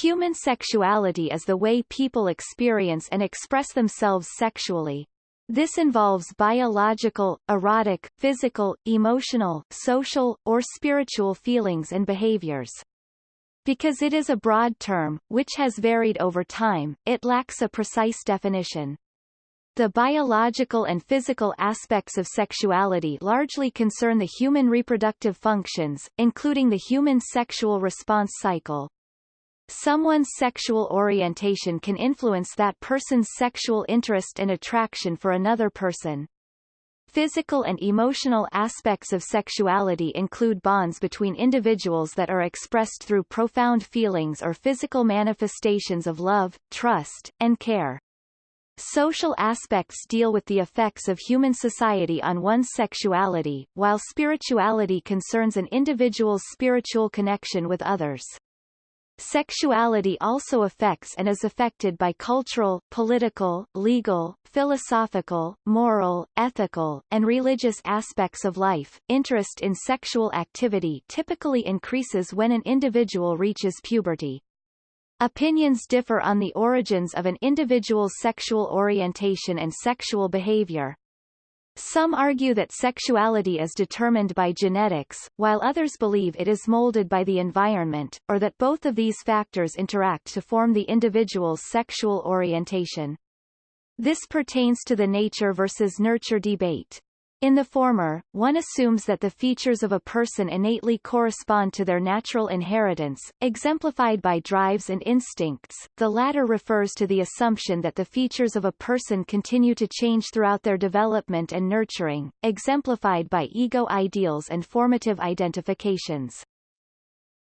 Human sexuality is the way people experience and express themselves sexually. This involves biological, erotic, physical, emotional, social, or spiritual feelings and behaviors. Because it is a broad term, which has varied over time, it lacks a precise definition. The biological and physical aspects of sexuality largely concern the human reproductive functions, including the human sexual response cycle. Someone's sexual orientation can influence that person's sexual interest and attraction for another person. Physical and emotional aspects of sexuality include bonds between individuals that are expressed through profound feelings or physical manifestations of love, trust, and care. Social aspects deal with the effects of human society on one's sexuality, while spirituality concerns an individual's spiritual connection with others. Sexuality also affects and is affected by cultural, political, legal, philosophical, moral, ethical, and religious aspects of life. Interest in sexual activity typically increases when an individual reaches puberty. Opinions differ on the origins of an individual's sexual orientation and sexual behavior. Some argue that sexuality is determined by genetics, while others believe it is molded by the environment, or that both of these factors interact to form the individual's sexual orientation. This pertains to the nature versus nurture debate. In the former, one assumes that the features of a person innately correspond to their natural inheritance, exemplified by drives and instincts. The latter refers to the assumption that the features of a person continue to change throughout their development and nurturing, exemplified by ego ideals and formative identifications.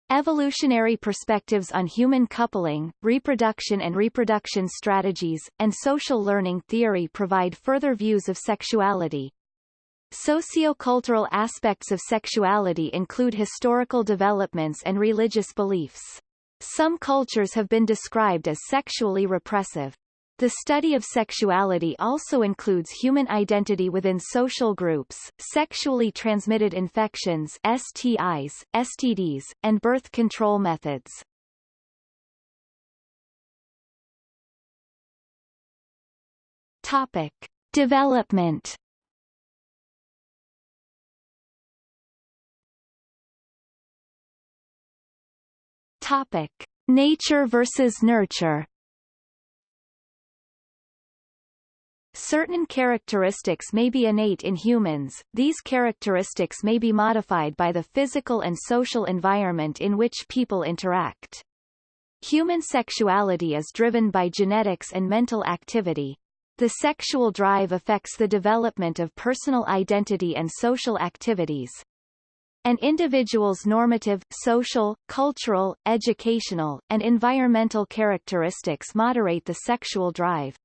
Evolutionary perspectives on human coupling, reproduction and reproduction strategies, and social learning theory provide further views of sexuality. Sociocultural aspects of sexuality include historical developments and religious beliefs. Some cultures have been described as sexually repressive. The study of sexuality also includes human identity within social groups, sexually transmitted infections STIs, STDs, and birth control methods. Topic. Development Topic: Nature versus nurture. Certain characteristics may be innate in humans, these characteristics may be modified by the physical and social environment in which people interact. Human sexuality is driven by genetics and mental activity. The sexual drive affects the development of personal identity and social activities, an individual's normative, social, cultural, educational, and environmental characteristics moderate the sexual drive.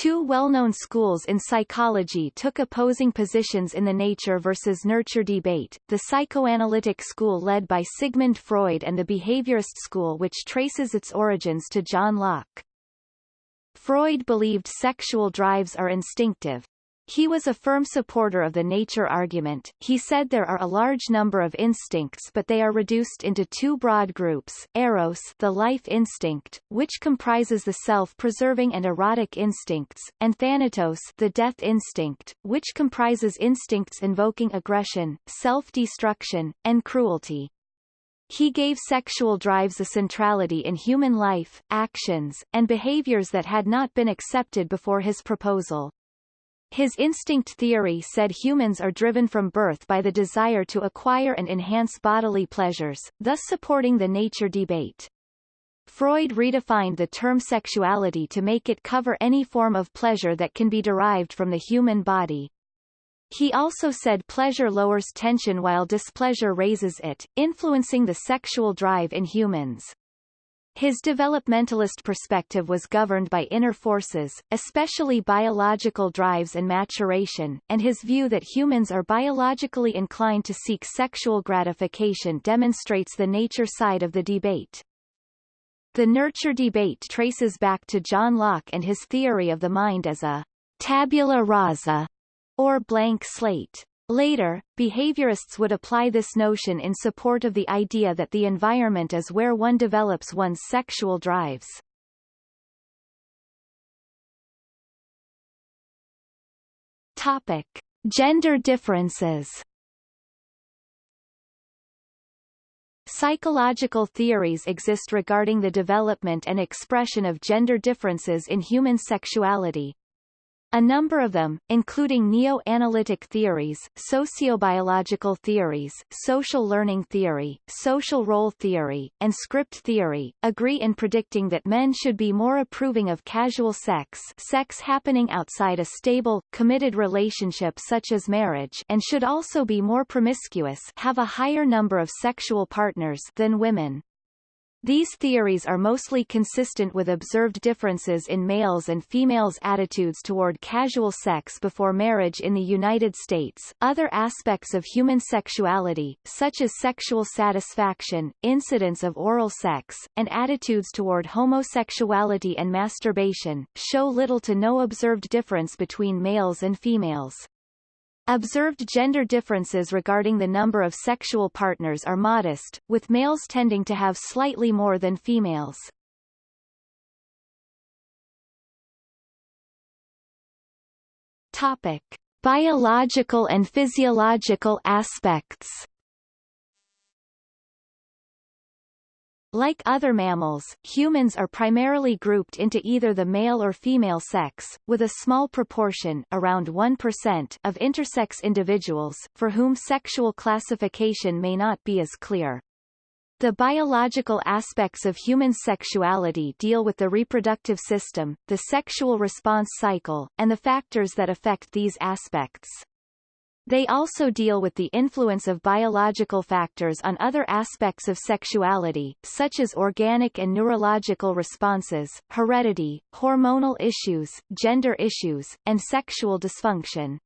Two well-known schools in psychology took opposing positions in the nature versus nurture debate, the psychoanalytic school led by Sigmund Freud and the behaviorist school which traces its origins to John Locke. Freud believed sexual drives are instinctive. He was a firm supporter of the nature argument. He said there are a large number of instincts but they are reduced into two broad groups, eros the life instinct, which comprises the self-preserving and erotic instincts, and thanatos the death instinct, which comprises instincts invoking aggression, self-destruction, and cruelty. He gave sexual drives a centrality in human life, actions, and behaviors that had not been accepted before his proposal. His instinct theory said humans are driven from birth by the desire to acquire and enhance bodily pleasures, thus supporting the nature debate. Freud redefined the term sexuality to make it cover any form of pleasure that can be derived from the human body. He also said pleasure lowers tension while displeasure raises it, influencing the sexual drive in humans. His developmentalist perspective was governed by inner forces, especially biological drives and maturation, and his view that humans are biologically inclined to seek sexual gratification demonstrates the nature side of the debate. The nurture debate traces back to John Locke and his theory of the mind as a tabula rasa, or blank slate. Later, behaviorists would apply this notion in support of the idea that the environment is where one develops one's sexual drives. Topic. Gender differences Psychological theories exist regarding the development and expression of gender differences in human sexuality. A number of them, including neo-analytic theories, sociobiological theories, social learning theory, social role theory, and script theory, agree in predicting that men should be more approving of casual sex sex happening outside a stable, committed relationship such as marriage and should also be more promiscuous have a higher number of sexual partners than women. These theories are mostly consistent with observed differences in males' and females' attitudes toward casual sex before marriage in the United States. Other aspects of human sexuality, such as sexual satisfaction, incidence of oral sex, and attitudes toward homosexuality and masturbation, show little to no observed difference between males and females. Observed gender differences regarding the number of sexual partners are modest, with males tending to have slightly more than females. Topic. Biological and physiological aspects Like other mammals, humans are primarily grouped into either the male or female sex, with a small proportion around 1% of intersex individuals, for whom sexual classification may not be as clear. The biological aspects of human sexuality deal with the reproductive system, the sexual response cycle, and the factors that affect these aspects. They also deal with the influence of biological factors on other aspects of sexuality, such as organic and neurological responses, heredity, hormonal issues, gender issues, and sexual dysfunction.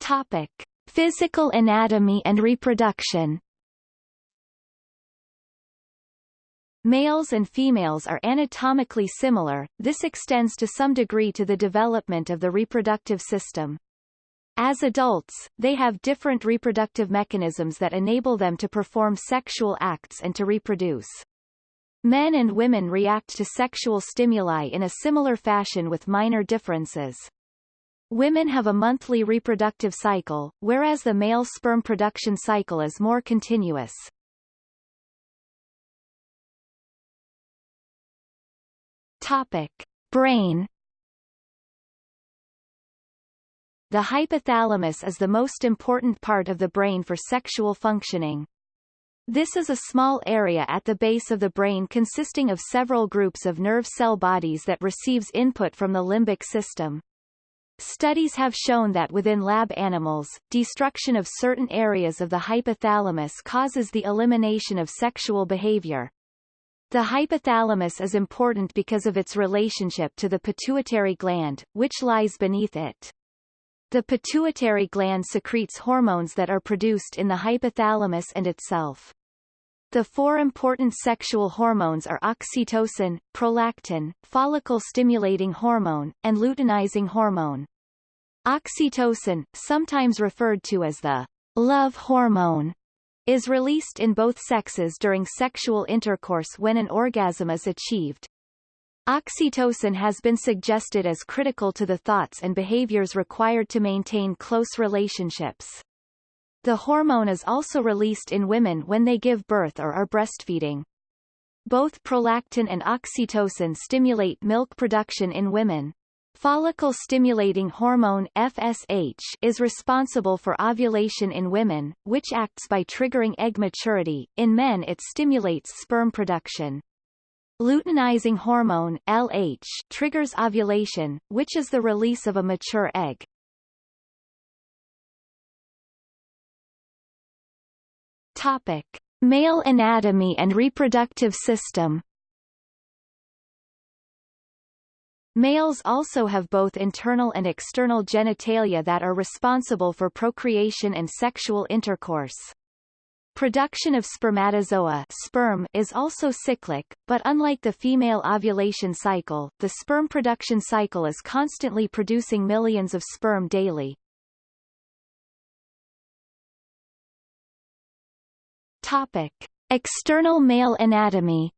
Topic. Physical anatomy and reproduction Males and females are anatomically similar, this extends to some degree to the development of the reproductive system. As adults, they have different reproductive mechanisms that enable them to perform sexual acts and to reproduce. Men and women react to sexual stimuli in a similar fashion with minor differences. Women have a monthly reproductive cycle, whereas the male sperm production cycle is more continuous. Topic. Brain The hypothalamus is the most important part of the brain for sexual functioning. This is a small area at the base of the brain consisting of several groups of nerve cell bodies that receives input from the limbic system. Studies have shown that within lab animals, destruction of certain areas of the hypothalamus causes the elimination of sexual behavior. The hypothalamus is important because of its relationship to the pituitary gland, which lies beneath it. The pituitary gland secretes hormones that are produced in the hypothalamus and itself. The four important sexual hormones are oxytocin, prolactin, follicle-stimulating hormone, and luteinizing hormone. Oxytocin, sometimes referred to as the love hormone, is released in both sexes during sexual intercourse when an orgasm is achieved. Oxytocin has been suggested as critical to the thoughts and behaviors required to maintain close relationships. The hormone is also released in women when they give birth or are breastfeeding. Both prolactin and oxytocin stimulate milk production in women. Follicle-stimulating hormone FSH is responsible for ovulation in women, which acts by triggering egg maturity. In men it stimulates sperm production. Luteinizing hormone LH triggers ovulation, which is the release of a mature egg. Topic: Male anatomy and reproductive system. Males also have both internal and external genitalia that are responsible for procreation and sexual intercourse. Production of spermatozoa sperm is also cyclic, but unlike the female ovulation cycle, the sperm production cycle is constantly producing millions of sperm daily. Topic. External male anatomy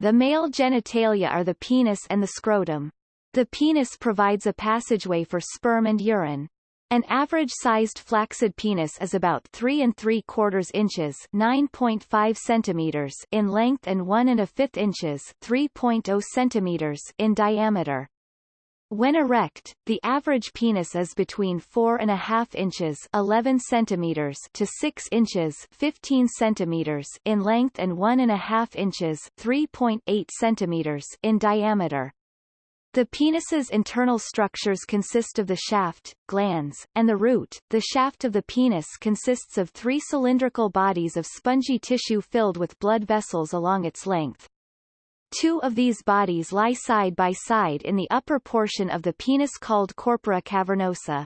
The male genitalia are the penis and the scrotum. The penis provides a passageway for sperm and urine. An average-sized flaccid penis is about 3 and 3 quarters inches 9.5 centimeters in length and 1 and a fifth inches 3.0 centimeters in diameter. When erect, the average penis is between 4.5 inches 11 centimeters to 6 inches 15 centimeters in length and 1.5 inches 3.8 centimeters in diameter. The penis's internal structures consist of the shaft, glans, and the root. The shaft of the penis consists of three cylindrical bodies of spongy tissue filled with blood vessels along its length. Two of these bodies lie side by side in the upper portion of the penis called corpora cavernosa.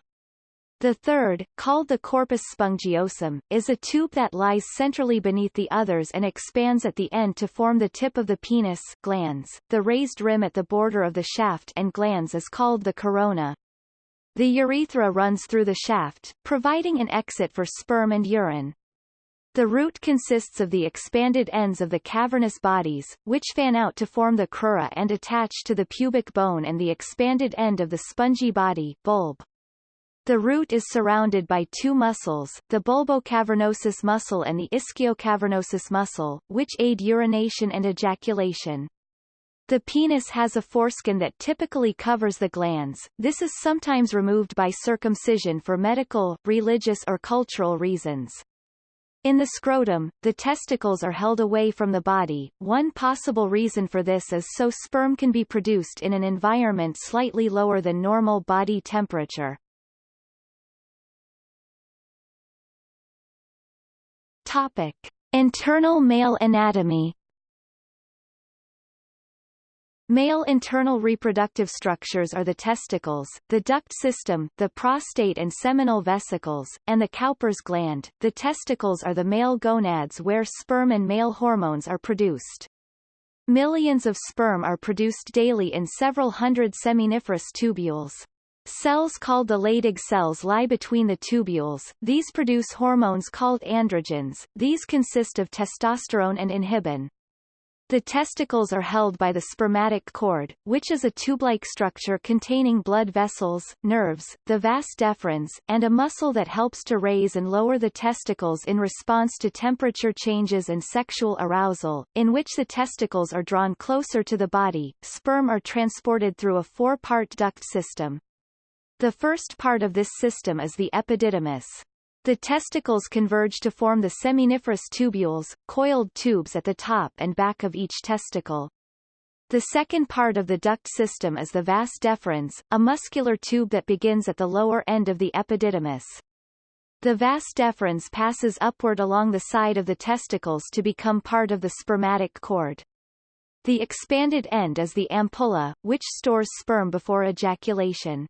The third, called the corpus spongiosum, is a tube that lies centrally beneath the others and expands at the end to form the tip of the penis glans. The raised rim at the border of the shaft and glans is called the corona. The urethra runs through the shaft, providing an exit for sperm and urine. The root consists of the expanded ends of the cavernous bodies, which fan out to form the crura and attach to the pubic bone and the expanded end of the spongy body bulb. The root is surrounded by two muscles, the bulbocavernosus muscle and the ischiocavernosus muscle, which aid urination and ejaculation. The penis has a foreskin that typically covers the glans, this is sometimes removed by circumcision for medical, religious or cultural reasons. In the scrotum, the testicles are held away from the body. One possible reason for this is so sperm can be produced in an environment slightly lower than normal body temperature. Topic. Internal male anatomy Male internal reproductive structures are the testicles, the duct system, the prostate and seminal vesicles, and the Cowper's gland. The testicles are the male gonads where sperm and male hormones are produced. Millions of sperm are produced daily in several hundred seminiferous tubules. Cells called the Leydig cells lie between the tubules. These produce hormones called androgens. These consist of testosterone and inhibin. The testicles are held by the spermatic cord, which is a tube-like structure containing blood vessels, nerves, the vas deferens, and a muscle that helps to raise and lower the testicles in response to temperature changes and sexual arousal, in which the testicles are drawn closer to the body. Sperm are transported through a four-part duct system. The first part of this system is the epididymis. The testicles converge to form the seminiferous tubules, coiled tubes at the top and back of each testicle. The second part of the duct system is the vas deferens, a muscular tube that begins at the lower end of the epididymis. The vas deferens passes upward along the side of the testicles to become part of the spermatic cord. The expanded end is the ampulla, which stores sperm before ejaculation.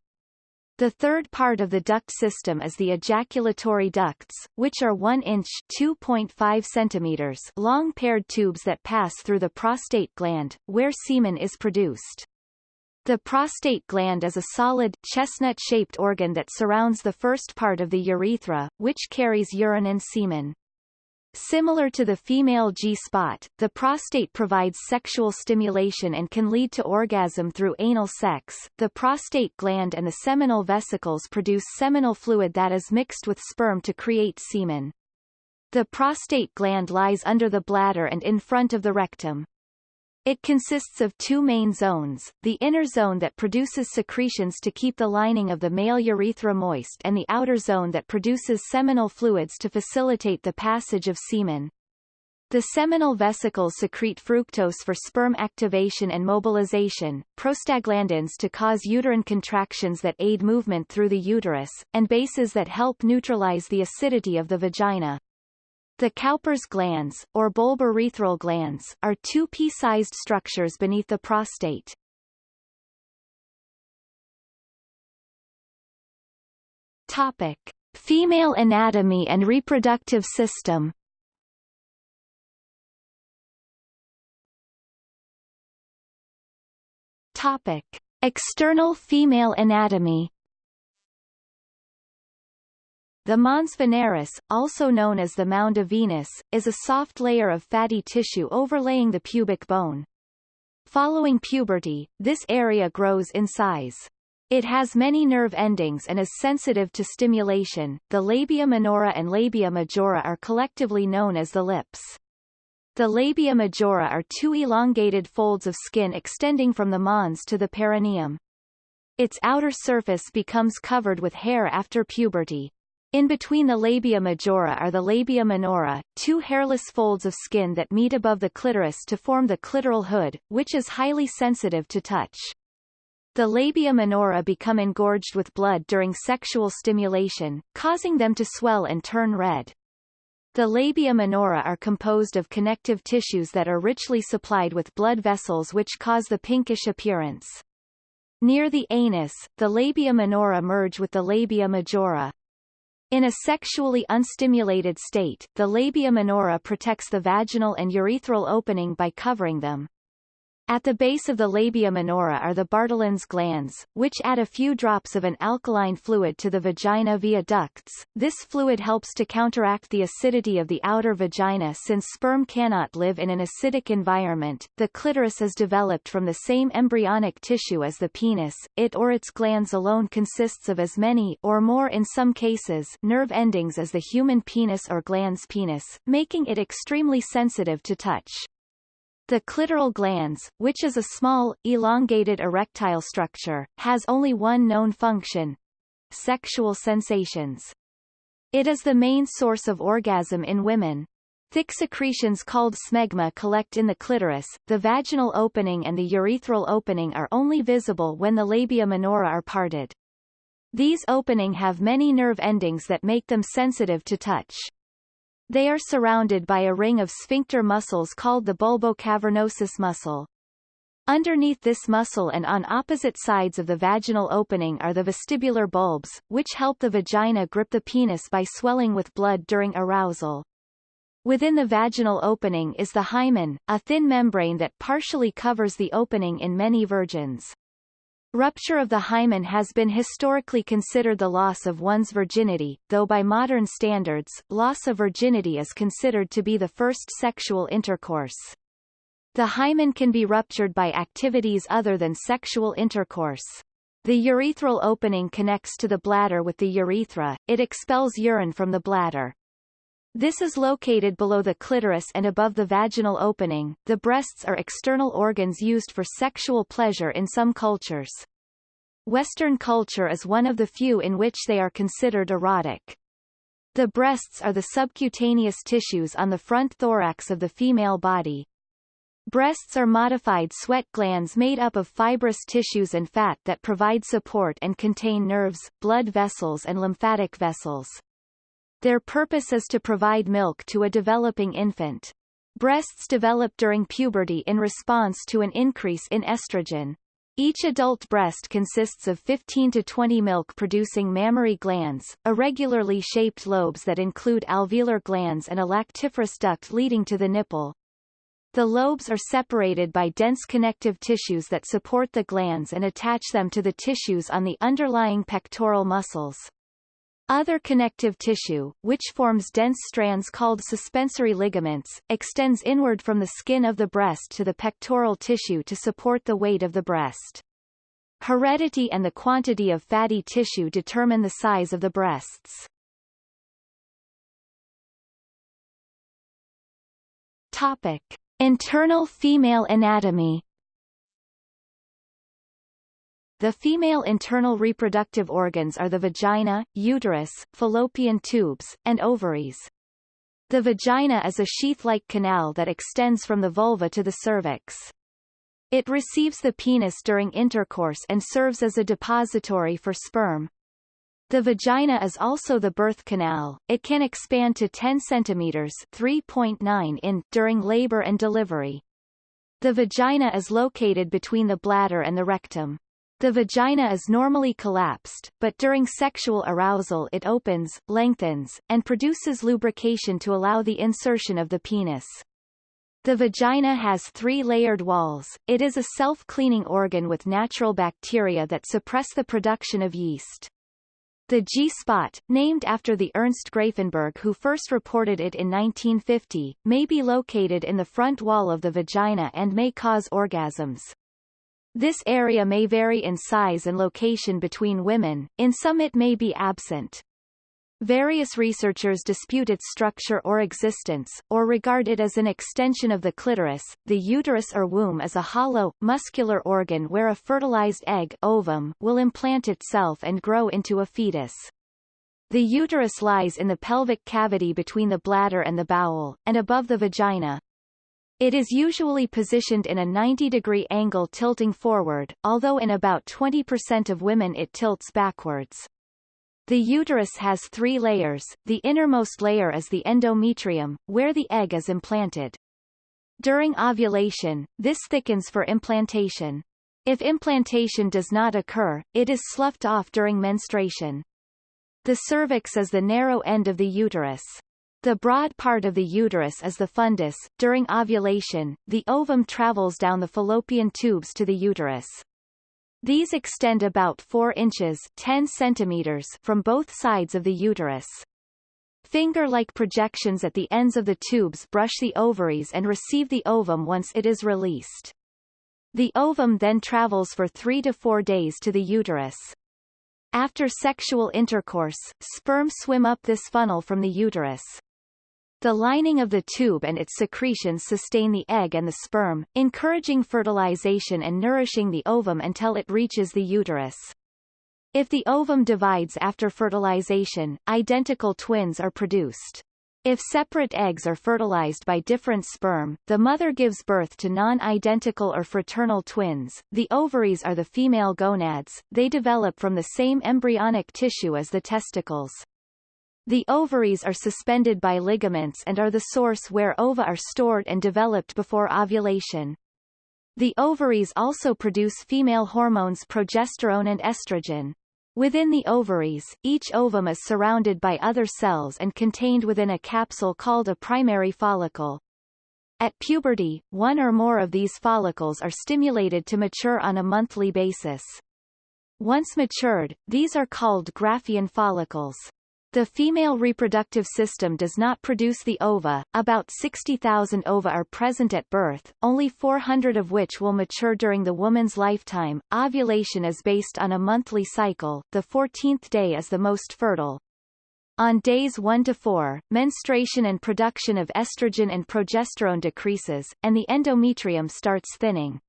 The third part of the duct system is the ejaculatory ducts, which are 1 inch 2.5 centimeters long paired tubes that pass through the prostate gland, where semen is produced. The prostate gland is a solid, chestnut-shaped organ that surrounds the first part of the urethra, which carries urine and semen. Similar to the female G-spot, the prostate provides sexual stimulation and can lead to orgasm through anal sex. The prostate gland and the seminal vesicles produce seminal fluid that is mixed with sperm to create semen. The prostate gland lies under the bladder and in front of the rectum. It consists of two main zones, the inner zone that produces secretions to keep the lining of the male urethra moist and the outer zone that produces seminal fluids to facilitate the passage of semen. The seminal vesicles secrete fructose for sperm activation and mobilization, prostaglandins to cause uterine contractions that aid movement through the uterus, and bases that help neutralize the acidity of the vagina. The Cowper's glands, or bulbourethral glands, are two pea-sized structures beneath the prostate. Topic. Female anatomy and reproductive system Topic. External female anatomy the mons veneris, also known as the mound of Venus, is a soft layer of fatty tissue overlaying the pubic bone. Following puberty, this area grows in size. It has many nerve endings and is sensitive to stimulation. The labia minora and labia majora are collectively known as the lips. The labia majora are two elongated folds of skin extending from the mons to the perineum. Its outer surface becomes covered with hair after puberty. In between the labia majora are the labia minora, two hairless folds of skin that meet above the clitoris to form the clitoral hood, which is highly sensitive to touch. The labia minora become engorged with blood during sexual stimulation, causing them to swell and turn red. The labia minora are composed of connective tissues that are richly supplied with blood vessels which cause the pinkish appearance. Near the anus, the labia minora merge with the labia majora. In a sexually unstimulated state, the labia minora protects the vaginal and urethral opening by covering them. At the base of the labia minora are the Bartholin's glans, which add a few drops of an alkaline fluid to the vagina via ducts. This fluid helps to counteract the acidity of the outer vagina since sperm cannot live in an acidic environment. The clitoris is developed from the same embryonic tissue as the penis. It or its glands alone consists of as many or more in some cases nerve endings as the human penis or glans penis, making it extremely sensitive to touch. The clitoral glans, which is a small, elongated erectile structure, has only one known function — sexual sensations. It is the main source of orgasm in women. Thick secretions called smegma collect in the clitoris, the vaginal opening and the urethral opening are only visible when the labia minora are parted. These opening have many nerve endings that make them sensitive to touch. They are surrounded by a ring of sphincter muscles called the bulbocavernosus muscle. Underneath this muscle and on opposite sides of the vaginal opening are the vestibular bulbs, which help the vagina grip the penis by swelling with blood during arousal. Within the vaginal opening is the hymen, a thin membrane that partially covers the opening in many virgins. Rupture of the hymen has been historically considered the loss of one's virginity, though by modern standards, loss of virginity is considered to be the first sexual intercourse. The hymen can be ruptured by activities other than sexual intercourse. The urethral opening connects to the bladder with the urethra, it expels urine from the bladder. This is located below the clitoris and above the vaginal opening. The breasts are external organs used for sexual pleasure in some cultures. Western culture is one of the few in which they are considered erotic. The breasts are the subcutaneous tissues on the front thorax of the female body. Breasts are modified sweat glands made up of fibrous tissues and fat that provide support and contain nerves, blood vessels and lymphatic vessels. Their purpose is to provide milk to a developing infant. Breasts develop during puberty in response to an increase in estrogen. Each adult breast consists of 15 to 20 milk-producing mammary glands, irregularly shaped lobes that include alveolar glands and a lactiferous duct leading to the nipple. The lobes are separated by dense connective tissues that support the glands and attach them to the tissues on the underlying pectoral muscles. Other connective tissue, which forms dense strands called suspensory ligaments, extends inward from the skin of the breast to the pectoral tissue to support the weight of the breast. Heredity and the quantity of fatty tissue determine the size of the breasts. Topic. Internal female anatomy the female internal reproductive organs are the vagina, uterus, fallopian tubes, and ovaries. The vagina is a sheath-like canal that extends from the vulva to the cervix. It receives the penis during intercourse and serves as a depository for sperm. The vagina is also the birth canal. It can expand to 10 centimeters (3.9 in) during labor and delivery. The vagina is located between the bladder and the rectum. The vagina is normally collapsed, but during sexual arousal it opens, lengthens, and produces lubrication to allow the insertion of the penis. The vagina has three layered walls. It is a self-cleaning organ with natural bacteria that suppress the production of yeast. The G-spot, named after the Ernst Grafenberg who first reported it in 1950, may be located in the front wall of the vagina and may cause orgasms. This area may vary in size and location between women, in some it may be absent. Various researchers dispute its structure or existence, or regard it as an extension of the clitoris. The uterus or womb is a hollow, muscular organ where a fertilized egg ovum will implant itself and grow into a fetus. The uterus lies in the pelvic cavity between the bladder and the bowel, and above the vagina, it is usually positioned in a 90-degree angle tilting forward, although in about 20% of women it tilts backwards. The uterus has three layers, the innermost layer is the endometrium, where the egg is implanted. During ovulation, this thickens for implantation. If implantation does not occur, it is sloughed off during menstruation. The cervix is the narrow end of the uterus. The broad part of the uterus is the fundus. During ovulation, the ovum travels down the fallopian tubes to the uterus. These extend about 4 inches 10 centimeters from both sides of the uterus. Finger-like projections at the ends of the tubes brush the ovaries and receive the ovum once it is released. The ovum then travels for 3 to 4 days to the uterus. After sexual intercourse, sperm swim up this funnel from the uterus. The lining of the tube and its secretions sustain the egg and the sperm, encouraging fertilization and nourishing the ovum until it reaches the uterus. If the ovum divides after fertilization, identical twins are produced. If separate eggs are fertilized by different sperm, the mother gives birth to non-identical or fraternal twins. The ovaries are the female gonads, they develop from the same embryonic tissue as the testicles. The ovaries are suspended by ligaments and are the source where ova are stored and developed before ovulation. The ovaries also produce female hormones progesterone and estrogen. Within the ovaries, each ovum is surrounded by other cells and contained within a capsule called a primary follicle. At puberty, one or more of these follicles are stimulated to mature on a monthly basis. Once matured, these are called Graafian follicles. The female reproductive system does not produce the ova, about 60,000 ova are present at birth, only 400 of which will mature during the woman's lifetime. Ovulation is based on a monthly cycle, the 14th day is the most fertile. On days 1 to 4, menstruation and production of estrogen and progesterone decreases, and the endometrium starts thinning.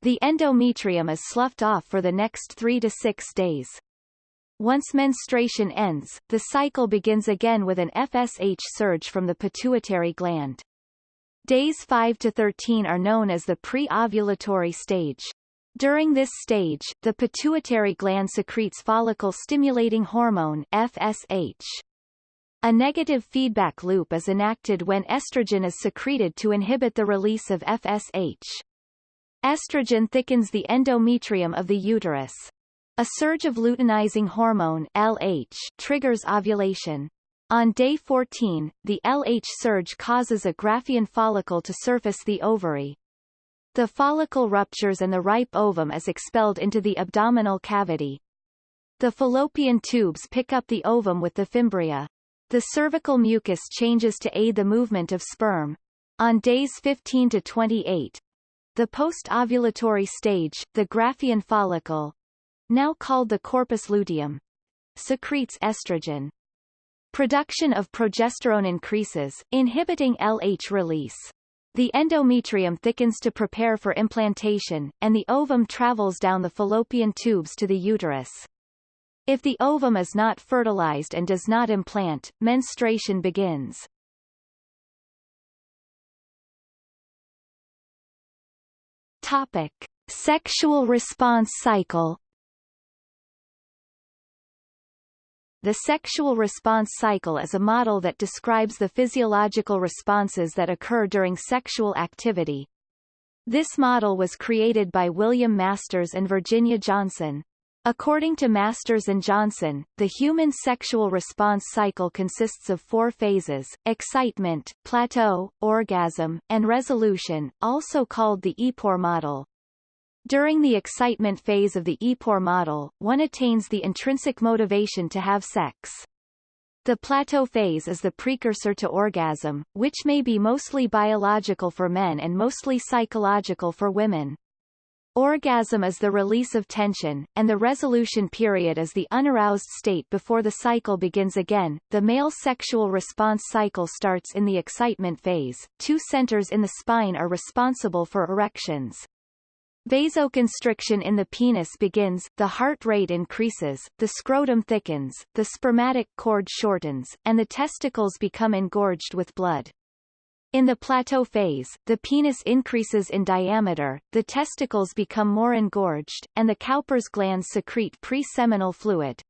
The endometrium is sloughed off for the next 3 to 6 days. Once menstruation ends, the cycle begins again with an FSH surge from the pituitary gland. Days 5 to 13 are known as the pre-ovulatory stage. During this stage, the pituitary gland secretes follicle-stimulating hormone FSH. A negative feedback loop is enacted when estrogen is secreted to inhibit the release of FSH. Estrogen thickens the endometrium of the uterus. A surge of luteinizing hormone LH triggers ovulation. On day 14, the LH surge causes a Graafian follicle to surface the ovary. The follicle ruptures and the ripe ovum is expelled into the abdominal cavity. The fallopian tubes pick up the ovum with the fimbria. The cervical mucus changes to aid the movement of sperm. On days 15 to 28, the post-ovulatory stage, the Graafian follicle, now called the corpus luteum, secretes estrogen. Production of progesterone increases, inhibiting LH release. The endometrium thickens to prepare for implantation, and the ovum travels down the fallopian tubes to the uterus. If the ovum is not fertilized and does not implant, menstruation begins. Topic. Sexual response cycle The sexual response cycle is a model that describes the physiological responses that occur during sexual activity. This model was created by William Masters and Virginia Johnson. According to Masters and Johnson, the human sexual response cycle consists of four phases, excitement, plateau, orgasm, and resolution, also called the EPOR model. During the excitement phase of the EPOR model, one attains the intrinsic motivation to have sex. The plateau phase is the precursor to orgasm, which may be mostly biological for men and mostly psychological for women. Orgasm is the release of tension, and the resolution period is the unaroused state before the cycle begins again. The male sexual response cycle starts in the excitement phase. Two centers in the spine are responsible for erections. Vasocongestion in the penis begins, the heart rate increases, the scrotum thickens, the spermatic cord shortens, and the testicles become engorged with blood. In the plateau phase, the penis increases in diameter, the testicles become more engorged, and the Cowper's glands secrete pre-seminal fluid.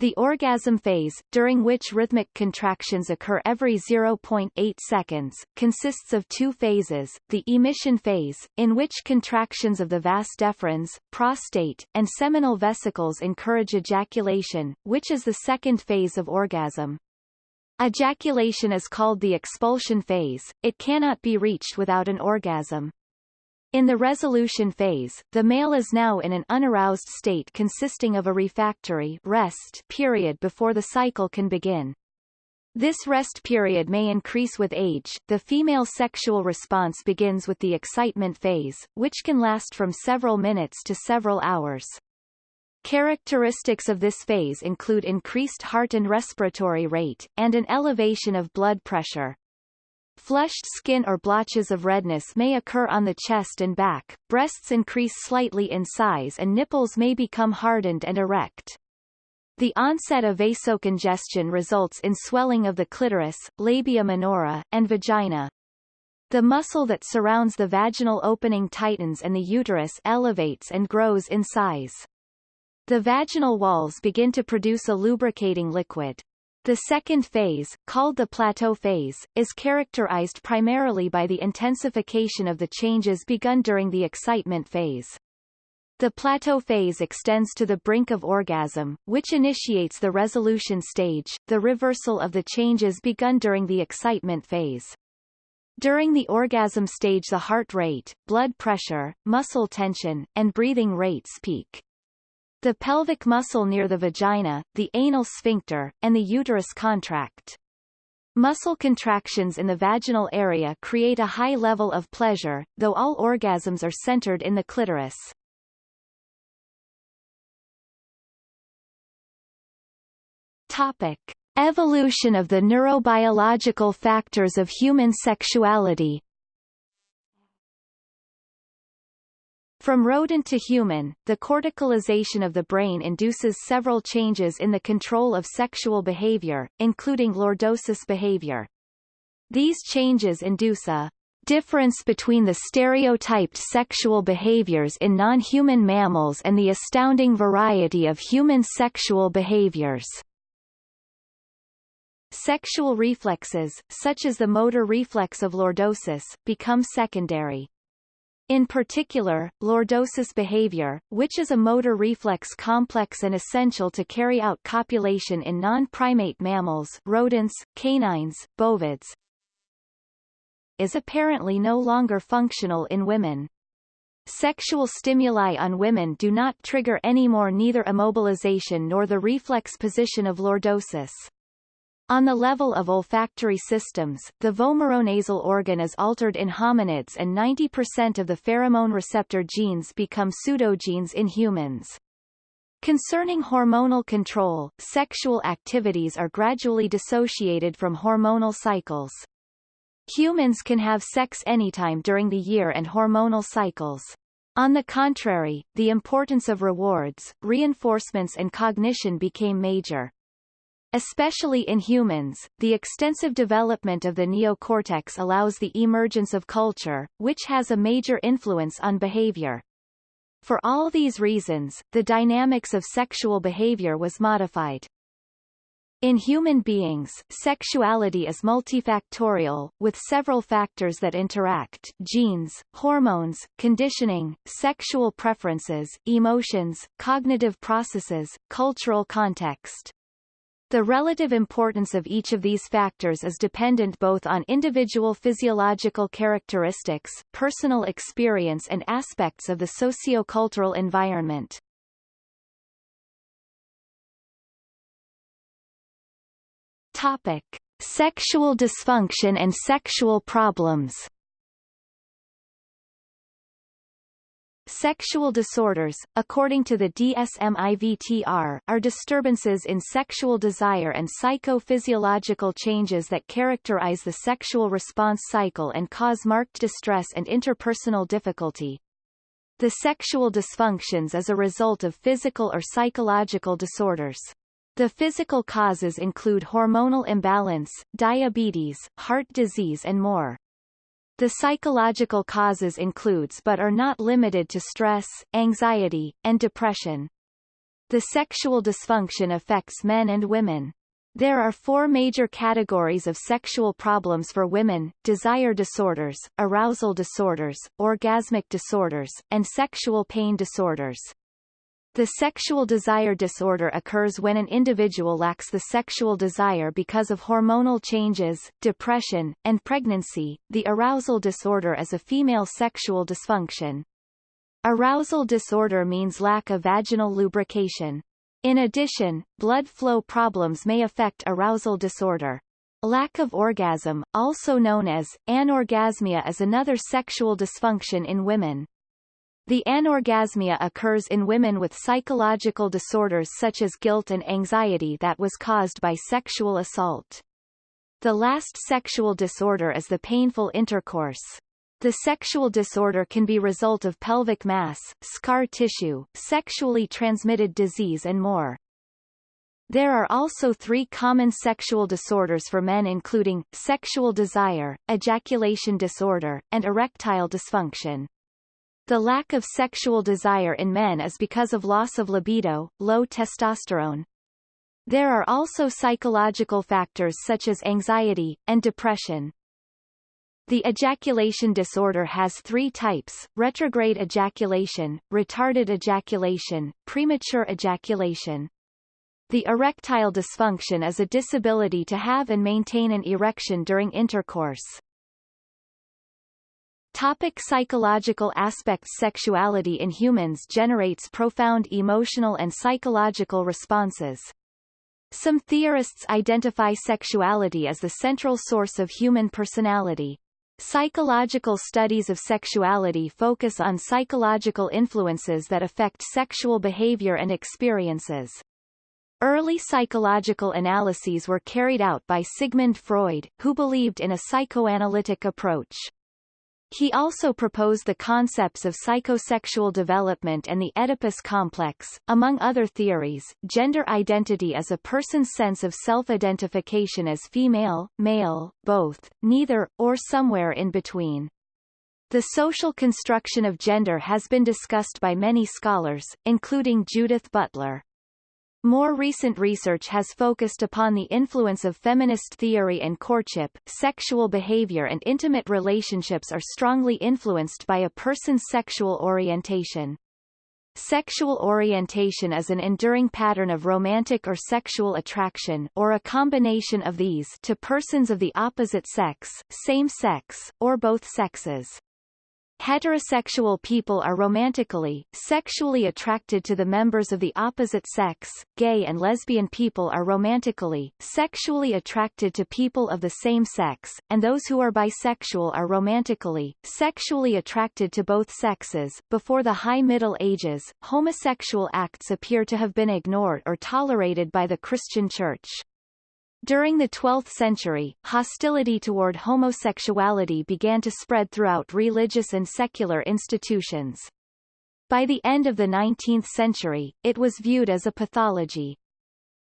The orgasm phase, during which rhythmic contractions occur every 0.8 seconds, consists of two phases, the emission phase, in which contractions of the vas deferens, prostate, and seminal vesicles encourage ejaculation, which is the second phase of orgasm. Ejaculation is called the expulsion phase, it cannot be reached without an orgasm. In the resolution phase, the male is now in an unaroused state consisting of a refractory rest period before the cycle can begin. This rest period may increase with age. The female sexual response begins with the excitement phase, which can last from several minutes to several hours. Characteristics of this phase include increased heart and respiratory rate, and an elevation of blood pressure. Flushed skin or blotches of redness may occur on the chest and back, breasts increase slightly in size and nipples may become hardened and erect. The onset of vasocongestion results in swelling of the clitoris, labia minora, and vagina. The muscle that surrounds the vaginal opening tightens and the uterus elevates and grows in size. The vaginal walls begin to produce a lubricating liquid. The second phase, called the plateau phase, is characterized primarily by the intensification of the changes begun during the excitement phase. The plateau phase extends to the brink of orgasm, which initiates the resolution stage, the reversal of the changes begun during the excitement phase. During the orgasm stage the heart rate, blood pressure, muscle tension, and breathing rates peak. The pelvic muscle near the vagina, the anal sphincter, and the uterus contract. Muscle contractions in the vaginal area create a high level of pleasure, though all orgasms are centered in the clitoris. Topic. Evolution of the neurobiological factors of human sexuality From rodent to human, the corticalization of the brain induces several changes in the control of sexual behavior, including lordosis behavior. These changes induce a difference between the stereotyped sexual behaviors in non-human mammals and the astounding variety of human sexual behaviors. Sexual reflexes, such as the motor reflex of lordosis, become secondary. In particular, lordosis behavior, which is a motor reflex complex and essential to carry out copulation in non-primate mammals rodents, canines, bovids, is apparently no longer functional in women. Sexual stimuli on women do not trigger any more neither immobilization nor the reflex position of lordosis. On the level of olfactory systems, the vomeronasal organ is altered in hominids and 90% of the pheromone receptor genes become pseudogenes in humans. Concerning hormonal control, sexual activities are gradually dissociated from hormonal cycles. Humans can have sex anytime during the year and hormonal cycles. On the contrary, the importance of rewards, reinforcements and cognition became major. Especially in humans, the extensive development of the neocortex allows the emergence of culture, which has a major influence on behavior. For all these reasons, the dynamics of sexual behavior was modified. In human beings, sexuality is multifactorial, with several factors that interact genes, hormones, conditioning, sexual preferences, emotions, cognitive processes, cultural context. The relative importance of each of these factors is dependent both on individual physiological characteristics, personal experience and aspects of the sociocultural environment. Topic: Sexual dysfunction and sexual problems. Sexual disorders, according to the DSM-IVTR, are disturbances in sexual desire and psychophysiological changes that characterize the sexual response cycle and cause marked distress and interpersonal difficulty. The sexual dysfunctions is a result of physical or psychological disorders. The physical causes include hormonal imbalance, diabetes, heart disease and more. The psychological causes includes but are not limited to stress, anxiety, and depression. The sexual dysfunction affects men and women. There are four major categories of sexual problems for women, desire disorders, arousal disorders, orgasmic disorders, and sexual pain disorders. The sexual desire disorder occurs when an individual lacks the sexual desire because of hormonal changes, depression, and pregnancy. The arousal disorder is a female sexual dysfunction. Arousal disorder means lack of vaginal lubrication. In addition, blood flow problems may affect arousal disorder. Lack of orgasm, also known as anorgasmia is another sexual dysfunction in women. The anorgasmia occurs in women with psychological disorders such as guilt and anxiety that was caused by sexual assault. The last sexual disorder is the painful intercourse. The sexual disorder can be result of pelvic mass, scar tissue, sexually transmitted disease and more. There are also three common sexual disorders for men including, sexual desire, ejaculation disorder, and erectile dysfunction. The lack of sexual desire in men is because of loss of libido, low testosterone. There are also psychological factors such as anxiety, and depression. The ejaculation disorder has three types, retrograde ejaculation, retarded ejaculation, premature ejaculation. The erectile dysfunction is a disability to have and maintain an erection during intercourse. Topic psychological aspects Sexuality in humans generates profound emotional and psychological responses. Some theorists identify sexuality as the central source of human personality. Psychological studies of sexuality focus on psychological influences that affect sexual behavior and experiences. Early psychological analyses were carried out by Sigmund Freud, who believed in a psychoanalytic approach. He also proposed the concepts of psychosexual development and the Oedipus complex. Among other theories, gender identity is a person's sense of self-identification as female, male, both, neither, or somewhere in between. The social construction of gender has been discussed by many scholars, including Judith Butler. More recent research has focused upon the influence of feminist theory and courtship. Sexual behavior and intimate relationships are strongly influenced by a person's sexual orientation. Sexual orientation is an enduring pattern of romantic or sexual attraction or a combination of these to persons of the opposite sex, same sex, or both sexes. Heterosexual people are romantically, sexually attracted to the members of the opposite sex, gay and lesbian people are romantically, sexually attracted to people of the same sex, and those who are bisexual are romantically, sexually attracted to both sexes. Before the High Middle Ages, homosexual acts appear to have been ignored or tolerated by the Christian Church. During the 12th century, hostility toward homosexuality began to spread throughout religious and secular institutions. By the end of the 19th century, it was viewed as a pathology.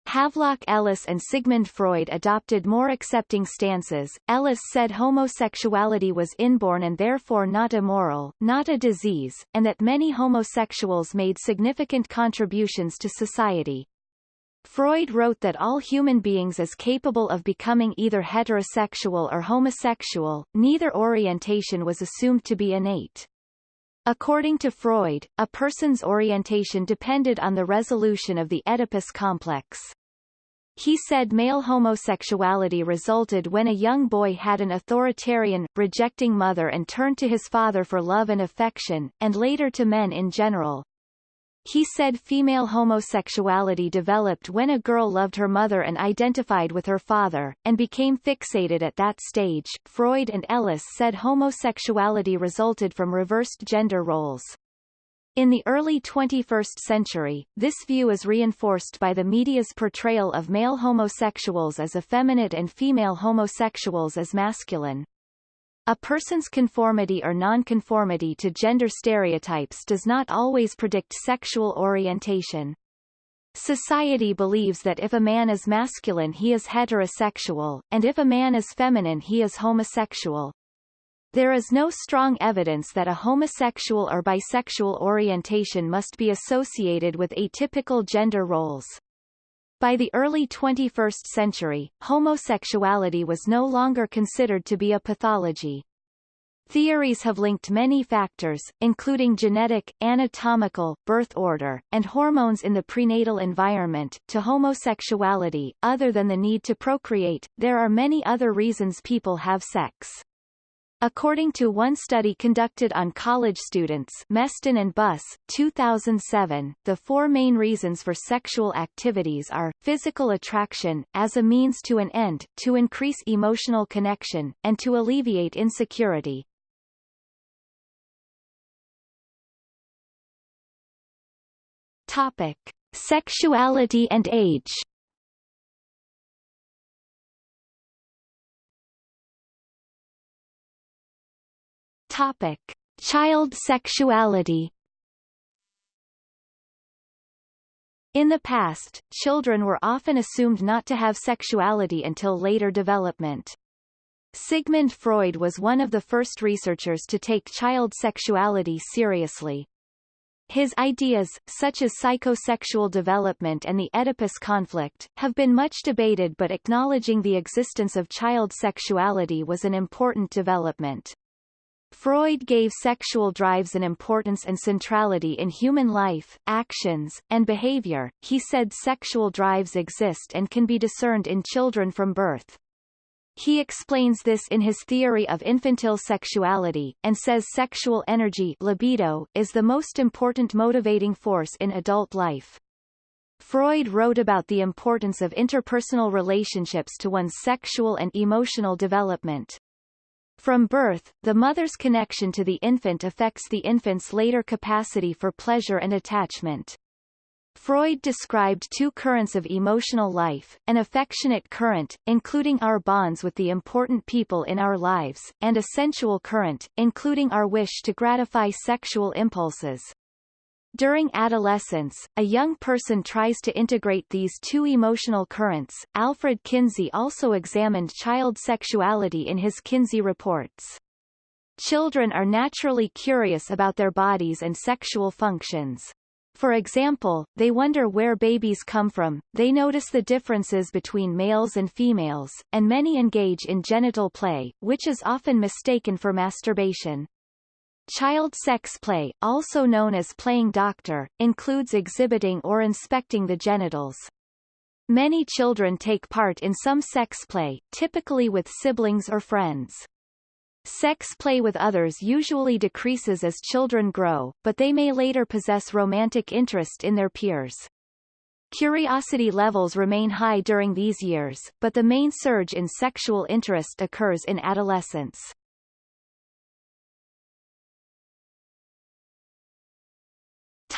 Havelock Ellis and Sigmund Freud adopted more accepting stances. Ellis said homosexuality was inborn and therefore not immoral, not a disease, and that many homosexuals made significant contributions to society. Freud wrote that all human beings is capable of becoming either heterosexual or homosexual, neither orientation was assumed to be innate. According to Freud, a person's orientation depended on the resolution of the Oedipus complex. He said male homosexuality resulted when a young boy had an authoritarian, rejecting mother and turned to his father for love and affection, and later to men in general. He said female homosexuality developed when a girl loved her mother and identified with her father, and became fixated at that stage. Freud and Ellis said homosexuality resulted from reversed gender roles. In the early 21st century, this view is reinforced by the media's portrayal of male homosexuals as effeminate and female homosexuals as masculine. A person's conformity or nonconformity to gender stereotypes does not always predict sexual orientation. Society believes that if a man is masculine he is heterosexual, and if a man is feminine he is homosexual. There is no strong evidence that a homosexual or bisexual orientation must be associated with atypical gender roles. By the early 21st century, homosexuality was no longer considered to be a pathology. Theories have linked many factors, including genetic, anatomical, birth order, and hormones in the prenatal environment, to homosexuality. Other than the need to procreate, there are many other reasons people have sex. According to one study conducted on college students Meston and Buss, 2007, the four main reasons for sexual activities are, physical attraction, as a means to an end, to increase emotional connection, and to alleviate insecurity. Topic. Sexuality and age Topic: Child sexuality. In the past, children were often assumed not to have sexuality until later development. Sigmund Freud was one of the first researchers to take child sexuality seriously. His ideas, such as psychosexual development and the Oedipus conflict, have been much debated but acknowledging the existence of child sexuality was an important development. Freud gave sexual drives an importance and centrality in human life, actions, and behavior. He said sexual drives exist and can be discerned in children from birth. He explains this in his theory of infantile sexuality, and says sexual energy libido is the most important motivating force in adult life. Freud wrote about the importance of interpersonal relationships to one's sexual and emotional development. From birth, the mother's connection to the infant affects the infant's later capacity for pleasure and attachment. Freud described two currents of emotional life, an affectionate current, including our bonds with the important people in our lives, and a sensual current, including our wish to gratify sexual impulses. During adolescence, a young person tries to integrate these two emotional currents. Alfred Kinsey also examined child sexuality in his Kinsey reports. Children are naturally curious about their bodies and sexual functions. For example, they wonder where babies come from, they notice the differences between males and females, and many engage in genital play, which is often mistaken for masturbation. Child sex play, also known as playing doctor, includes exhibiting or inspecting the genitals. Many children take part in some sex play, typically with siblings or friends. Sex play with others usually decreases as children grow, but they may later possess romantic interest in their peers. Curiosity levels remain high during these years, but the main surge in sexual interest occurs in adolescence.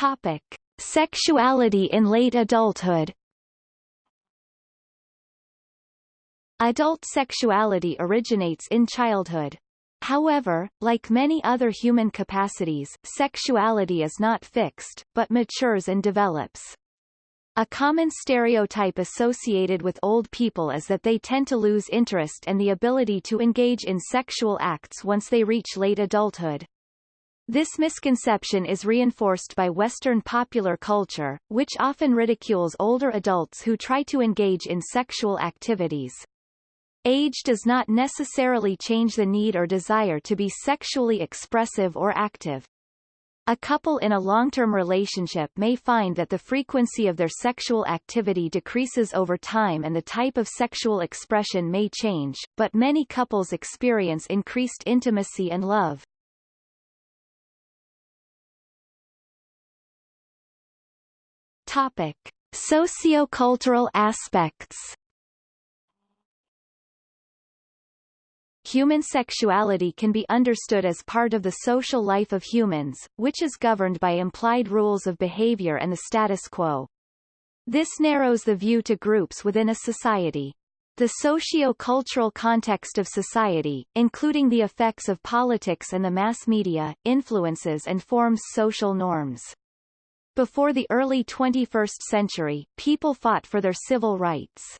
Topic. Sexuality in late adulthood Adult sexuality originates in childhood. However, like many other human capacities, sexuality is not fixed, but matures and develops. A common stereotype associated with old people is that they tend to lose interest and the ability to engage in sexual acts once they reach late adulthood. This misconception is reinforced by Western popular culture, which often ridicules older adults who try to engage in sexual activities. Age does not necessarily change the need or desire to be sexually expressive or active. A couple in a long-term relationship may find that the frequency of their sexual activity decreases over time and the type of sexual expression may change, but many couples experience increased intimacy and love. Topic: Sociocultural aspects. Human sexuality can be understood as part of the social life of humans, which is governed by implied rules of behavior and the status quo. This narrows the view to groups within a society. The socio-cultural context of society, including the effects of politics and the mass media, influences and forms social norms. Before the early 21st century, people fought for their civil rights.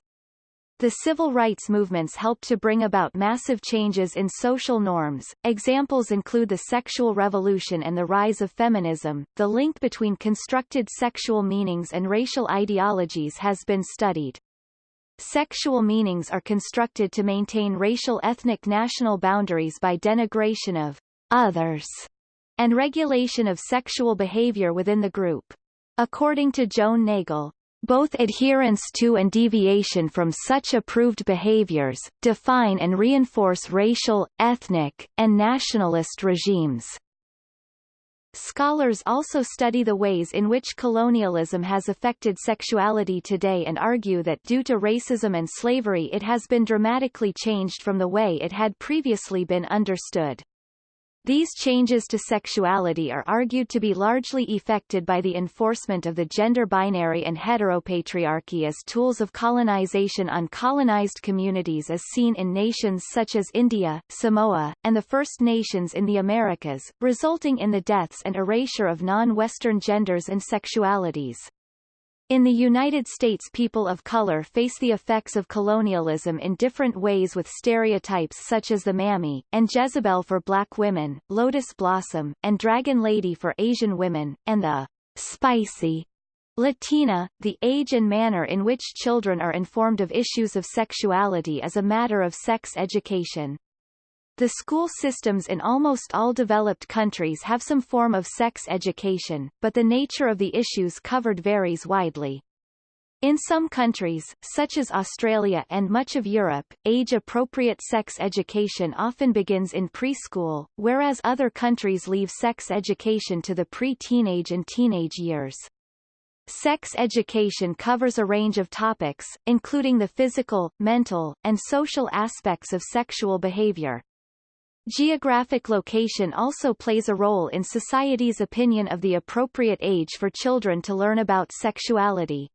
The civil rights movements helped to bring about massive changes in social norms. Examples include the sexual revolution and the rise of feminism. The link between constructed sexual meanings and racial ideologies has been studied. Sexual meanings are constructed to maintain racial ethnic national boundaries by denigration of others and regulation of sexual behavior within the group. According to Joane Nagel, both adherence to and deviation from such approved behaviors, define and reinforce racial, ethnic, and nationalist regimes. Scholars also study the ways in which colonialism has affected sexuality today and argue that due to racism and slavery it has been dramatically changed from the way it had previously been understood. These changes to sexuality are argued to be largely effected by the enforcement of the gender binary and heteropatriarchy as tools of colonization on colonized communities as seen in nations such as India, Samoa, and the First Nations in the Americas, resulting in the deaths and erasure of non-Western genders and sexualities. In the United States people of color face the effects of colonialism in different ways with stereotypes such as the Mammy, and Jezebel for black women, Lotus Blossom, and Dragon Lady for Asian women, and the spicy Latina, the age and manner in which children are informed of issues of sexuality is a matter of sex education. The school systems in almost all developed countries have some form of sex education, but the nature of the issues covered varies widely. In some countries, such as Australia and much of Europe, age-appropriate sex education often begins in preschool, whereas other countries leave sex education to the pre-teenage and teenage years. Sex education covers a range of topics, including the physical, mental, and social aspects of sexual behavior. Geographic location also plays a role in society's opinion of the appropriate age for children to learn about sexuality.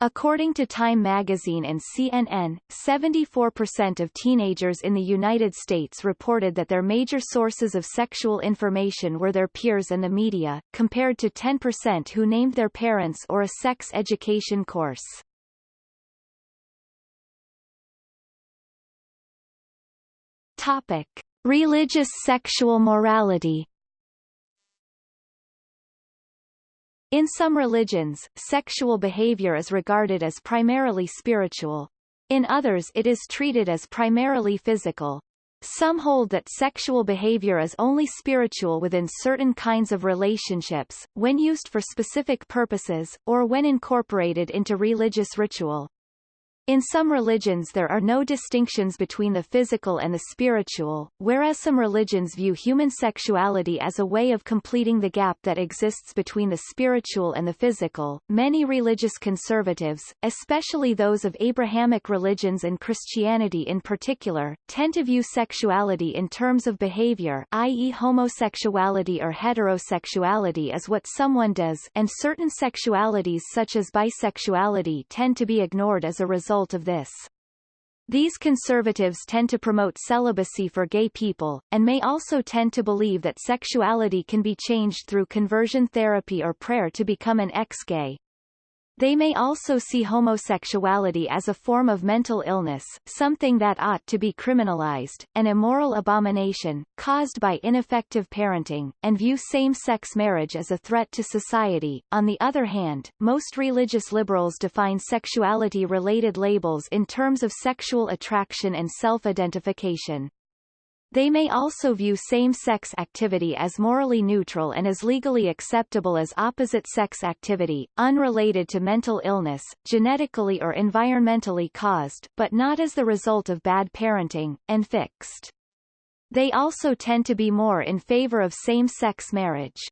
According to Time magazine and CNN, 74% of teenagers in the United States reported that their major sources of sexual information were their peers and the media, compared to 10% who named their parents or a sex education course. Topic. Religious sexual morality In some religions, sexual behavior is regarded as primarily spiritual. In others it is treated as primarily physical. Some hold that sexual behavior is only spiritual within certain kinds of relationships, when used for specific purposes, or when incorporated into religious ritual. In some religions there are no distinctions between the physical and the spiritual, whereas some religions view human sexuality as a way of completing the gap that exists between the spiritual and the physical. Many religious conservatives, especially those of Abrahamic religions and Christianity in particular, tend to view sexuality in terms of behavior i.e. homosexuality or heterosexuality as what someone does and certain sexualities such as bisexuality tend to be ignored as a result result of this. These conservatives tend to promote celibacy for gay people, and may also tend to believe that sexuality can be changed through conversion therapy or prayer to become an ex-gay. They may also see homosexuality as a form of mental illness, something that ought to be criminalized, an immoral abomination, caused by ineffective parenting, and view same-sex marriage as a threat to society. On the other hand, most religious liberals define sexuality-related labels in terms of sexual attraction and self-identification. They may also view same-sex activity as morally neutral and as legally acceptable as opposite-sex activity, unrelated to mental illness, genetically or environmentally caused, but not as the result of bad parenting, and fixed. They also tend to be more in favor of same-sex marriage.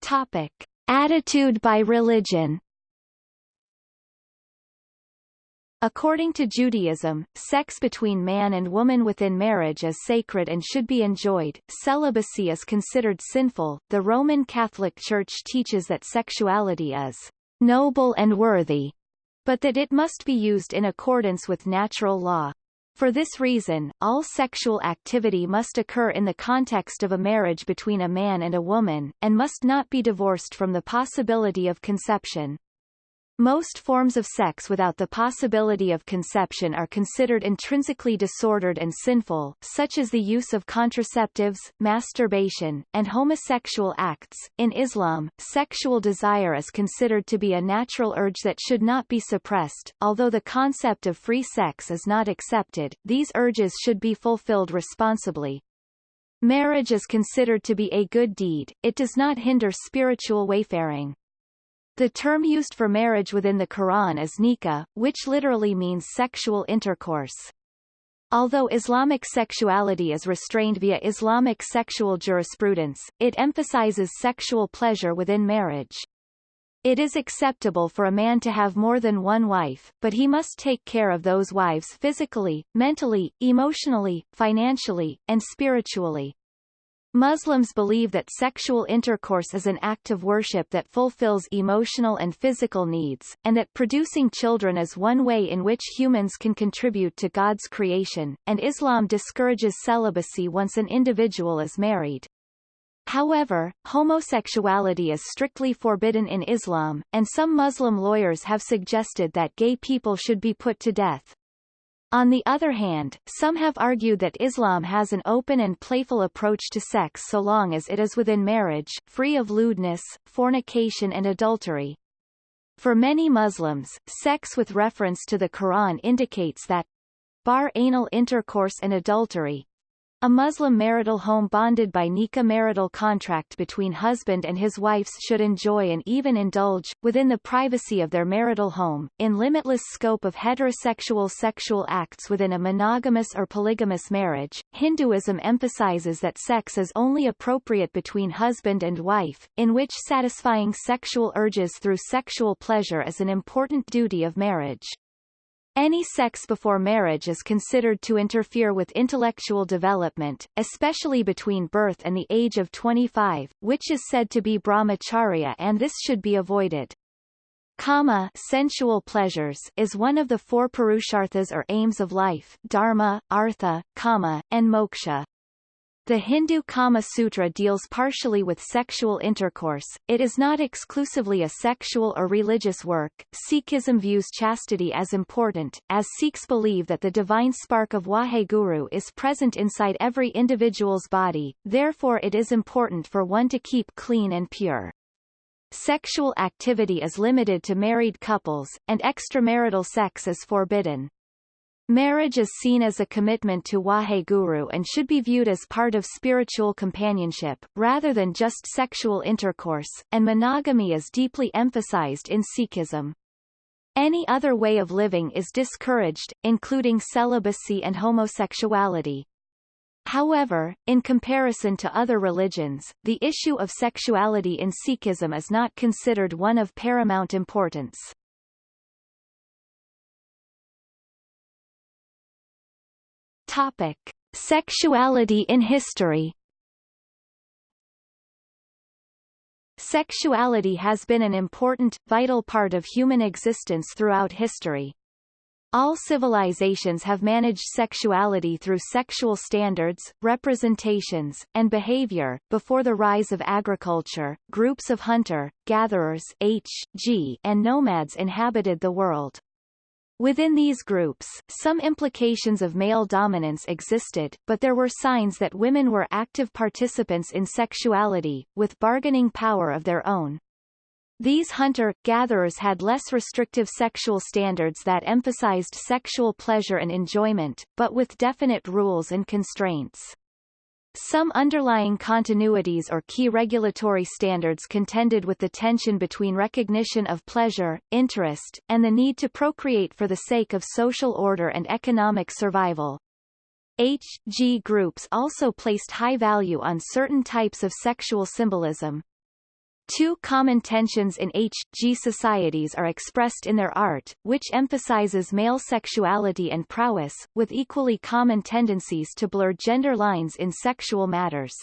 Topic. Attitude by religion According to Judaism, sex between man and woman within marriage is sacred and should be enjoyed. Celibacy is considered sinful. The Roman Catholic Church teaches that sexuality is noble and worthy, but that it must be used in accordance with natural law. For this reason, all sexual activity must occur in the context of a marriage between a man and a woman, and must not be divorced from the possibility of conception. Most forms of sex without the possibility of conception are considered intrinsically disordered and sinful, such as the use of contraceptives, masturbation, and homosexual acts. In Islam, sexual desire is considered to be a natural urge that should not be suppressed. Although the concept of free sex is not accepted, these urges should be fulfilled responsibly. Marriage is considered to be a good deed, it does not hinder spiritual wayfaring. The term used for marriage within the Quran is nikah, which literally means sexual intercourse. Although Islamic sexuality is restrained via Islamic sexual jurisprudence, it emphasizes sexual pleasure within marriage. It is acceptable for a man to have more than one wife, but he must take care of those wives physically, mentally, emotionally, financially, and spiritually. Muslims believe that sexual intercourse is an act of worship that fulfills emotional and physical needs, and that producing children is one way in which humans can contribute to God's creation, and Islam discourages celibacy once an individual is married. However, homosexuality is strictly forbidden in Islam, and some Muslim lawyers have suggested that gay people should be put to death. On the other hand, some have argued that Islam has an open and playful approach to sex so long as it is within marriage, free of lewdness, fornication and adultery. For many Muslims, sex with reference to the Quran indicates that bar anal intercourse and adultery, a Muslim marital home bonded by nikah marital contract between husband and his wives should enjoy and even indulge, within the privacy of their marital home, in limitless scope of heterosexual sexual acts within a monogamous or polygamous marriage. Hinduism emphasizes that sex is only appropriate between husband and wife, in which satisfying sexual urges through sexual pleasure is an important duty of marriage. Any sex before marriage is considered to interfere with intellectual development, especially between birth and the age of 25, which is said to be brahmacharya and this should be avoided. Kama sensual pleasures is one of the four purusharthas or aims of life dharma, artha, kama, and moksha. The Hindu Kama Sutra deals partially with sexual intercourse, it is not exclusively a sexual or religious work. Sikhism views chastity as important, as Sikhs believe that the divine spark of Waheguru is present inside every individual's body, therefore it is important for one to keep clean and pure. Sexual activity is limited to married couples, and extramarital sex is forbidden. Marriage is seen as a commitment to Waheguru and should be viewed as part of spiritual companionship, rather than just sexual intercourse, and monogamy is deeply emphasized in Sikhism. Any other way of living is discouraged, including celibacy and homosexuality. However, in comparison to other religions, the issue of sexuality in Sikhism is not considered one of paramount importance. Topic: Sexuality in history. Sexuality has been an important, vital part of human existence throughout history. All civilizations have managed sexuality through sexual standards, representations, and behavior. Before the rise of agriculture, groups of hunter, gatherers H, G, and nomads inhabited the world. Within these groups, some implications of male dominance existed, but there were signs that women were active participants in sexuality, with bargaining power of their own. These hunter-gatherers had less restrictive sexual standards that emphasized sexual pleasure and enjoyment, but with definite rules and constraints. Some underlying continuities or key regulatory standards contended with the tension between recognition of pleasure, interest, and the need to procreate for the sake of social order and economic survival. H.G. groups also placed high value on certain types of sexual symbolism, Two common tensions in H.G. societies are expressed in their art, which emphasizes male sexuality and prowess, with equally common tendencies to blur gender lines in sexual matters.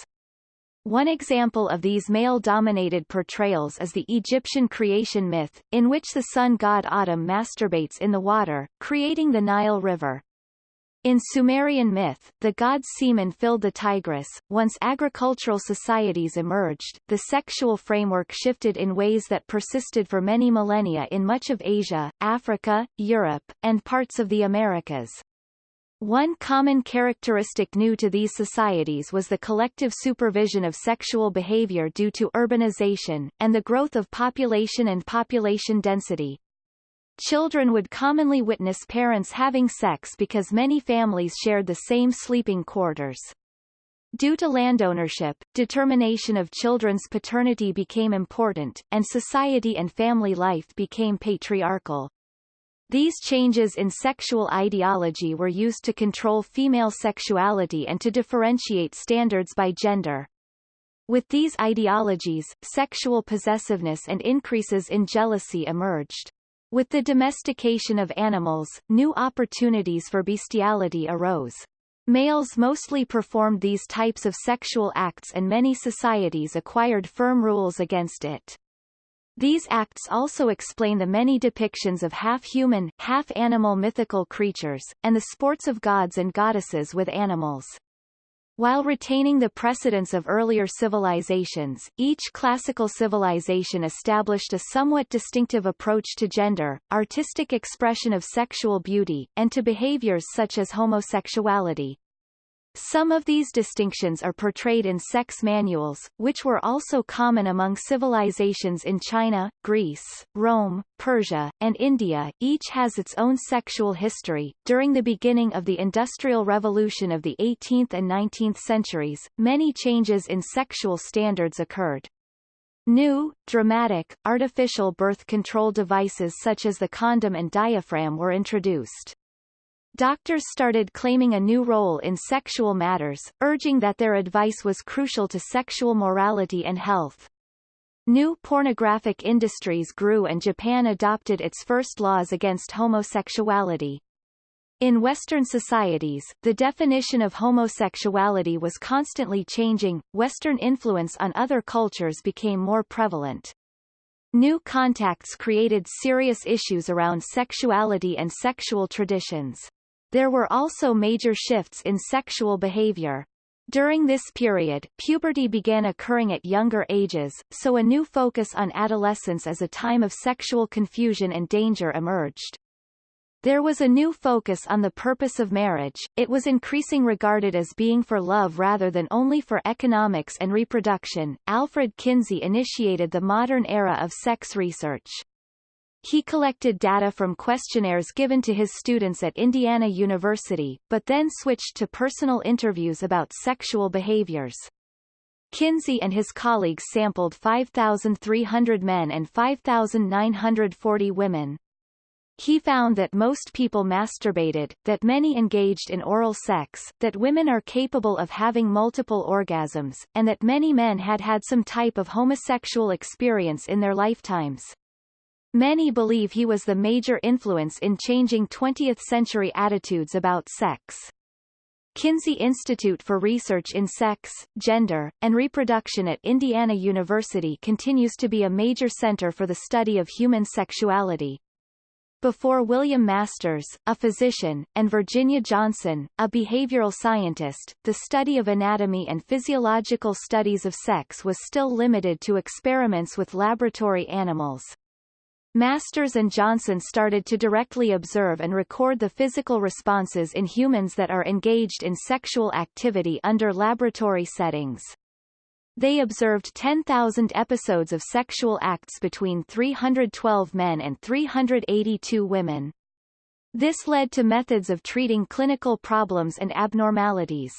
One example of these male-dominated portrayals is the Egyptian creation myth, in which the sun god Atum masturbates in the water, creating the Nile River. In Sumerian myth, the god's semen filled the Tigris. Once agricultural societies emerged, the sexual framework shifted in ways that persisted for many millennia in much of Asia, Africa, Europe, and parts of the Americas. One common characteristic new to these societies was the collective supervision of sexual behavior due to urbanization, and the growth of population and population density. Children would commonly witness parents having sex because many families shared the same sleeping quarters. Due to landownership, determination of children's paternity became important, and society and family life became patriarchal. These changes in sexual ideology were used to control female sexuality and to differentiate standards by gender. With these ideologies, sexual possessiveness and increases in jealousy emerged. With the domestication of animals, new opportunities for bestiality arose. Males mostly performed these types of sexual acts and many societies acquired firm rules against it. These acts also explain the many depictions of half-human, half-animal mythical creatures, and the sports of gods and goddesses with animals. While retaining the precedence of earlier civilizations, each classical civilization established a somewhat distinctive approach to gender, artistic expression of sexual beauty, and to behaviors such as homosexuality. Some of these distinctions are portrayed in sex manuals, which were also common among civilizations in China, Greece, Rome, Persia, and India. Each has its own sexual history. During the beginning of the Industrial Revolution of the 18th and 19th centuries, many changes in sexual standards occurred. New, dramatic, artificial birth control devices such as the condom and diaphragm were introduced. Doctors started claiming a new role in sexual matters, urging that their advice was crucial to sexual morality and health. New pornographic industries grew and Japan adopted its first laws against homosexuality. In Western societies, the definition of homosexuality was constantly changing, Western influence on other cultures became more prevalent. New contacts created serious issues around sexuality and sexual traditions. There were also major shifts in sexual behavior. During this period, puberty began occurring at younger ages, so a new focus on adolescence as a time of sexual confusion and danger emerged. There was a new focus on the purpose of marriage, it was increasing regarded as being for love rather than only for economics and reproduction. Alfred Kinsey initiated the modern era of sex research. He collected data from questionnaires given to his students at Indiana University, but then switched to personal interviews about sexual behaviors. Kinsey and his colleagues sampled 5,300 men and 5,940 women. He found that most people masturbated, that many engaged in oral sex, that women are capable of having multiple orgasms, and that many men had had some type of homosexual experience in their lifetimes. Many believe he was the major influence in changing 20th-century attitudes about sex. Kinsey Institute for Research in Sex, Gender, and Reproduction at Indiana University continues to be a major center for the study of human sexuality. Before William Masters, a physician, and Virginia Johnson, a behavioral scientist, the study of anatomy and physiological studies of sex was still limited to experiments with laboratory animals. Masters and Johnson started to directly observe and record the physical responses in humans that are engaged in sexual activity under laboratory settings. They observed 10,000 episodes of sexual acts between 312 men and 382 women. This led to methods of treating clinical problems and abnormalities.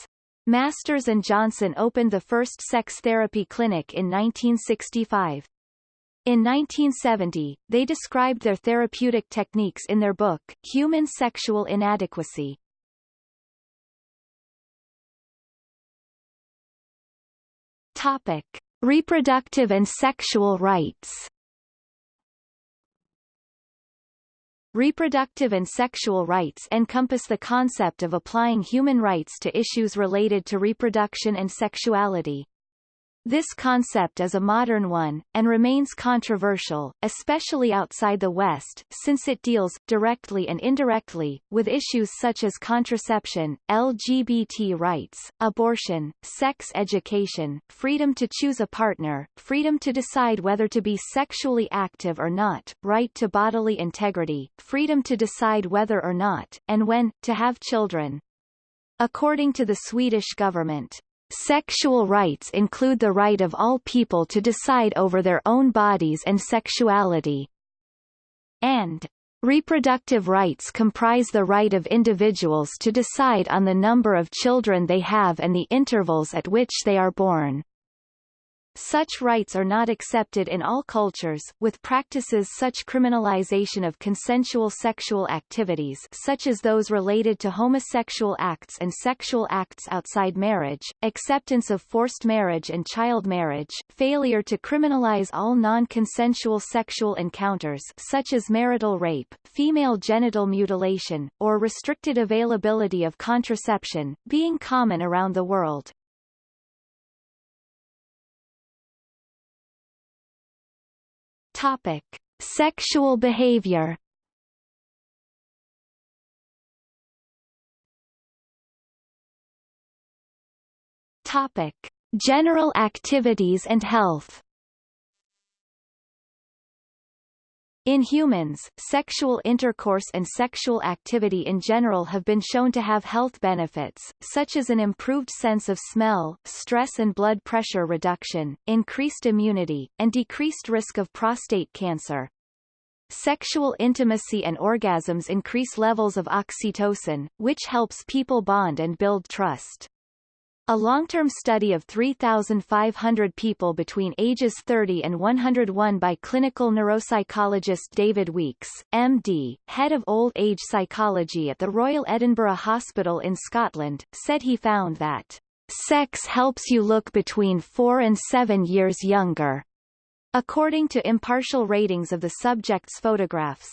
Masters and Johnson opened the first sex therapy clinic in 1965. In 1970, they described their therapeutic techniques in their book, Human Sexual Inadequacy. Topic: Reproductive and sexual rights. Reproductive and sexual rights encompass the concept of applying human rights to issues related to reproduction and sexuality. This concept is a modern one, and remains controversial, especially outside the West, since it deals, directly and indirectly, with issues such as contraception, LGBT rights, abortion, sex education, freedom to choose a partner, freedom to decide whether to be sexually active or not, right to bodily integrity, freedom to decide whether or not, and when, to have children. According to the Swedish government, Sexual rights include the right of all people to decide over their own bodies and sexuality. And Reproductive rights comprise the right of individuals to decide on the number of children they have and the intervals at which they are born. Such rights are not accepted in all cultures, with practices such criminalization of consensual sexual activities such as those related to homosexual acts and sexual acts outside marriage, acceptance of forced marriage and child marriage, failure to criminalize all non-consensual sexual encounters such as marital rape, female genital mutilation, or restricted availability of contraception, being common around the world. Topic: Sexual behavior. Topic: General activities and health. In humans, sexual intercourse and sexual activity in general have been shown to have health benefits, such as an improved sense of smell, stress and blood pressure reduction, increased immunity, and decreased risk of prostate cancer. Sexual intimacy and orgasms increase levels of oxytocin, which helps people bond and build trust. A long-term study of 3,500 people between ages 30 and 101 by clinical neuropsychologist David Weeks, MD, head of old age psychology at the Royal Edinburgh Hospital in Scotland, said he found that sex helps you look between four and seven years younger, according to impartial ratings of the subject's photographs.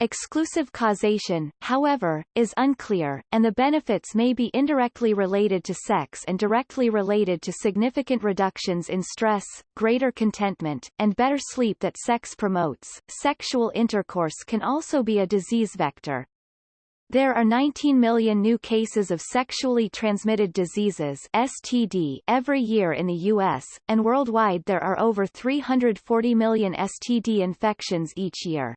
Exclusive causation, however, is unclear, and the benefits may be indirectly related to sex and directly related to significant reductions in stress, greater contentment, and better sleep that sex promotes. Sexual intercourse can also be a disease vector. There are 19 million new cases of sexually transmitted diseases STD every year in the U.S., and worldwide there are over 340 million STD infections each year.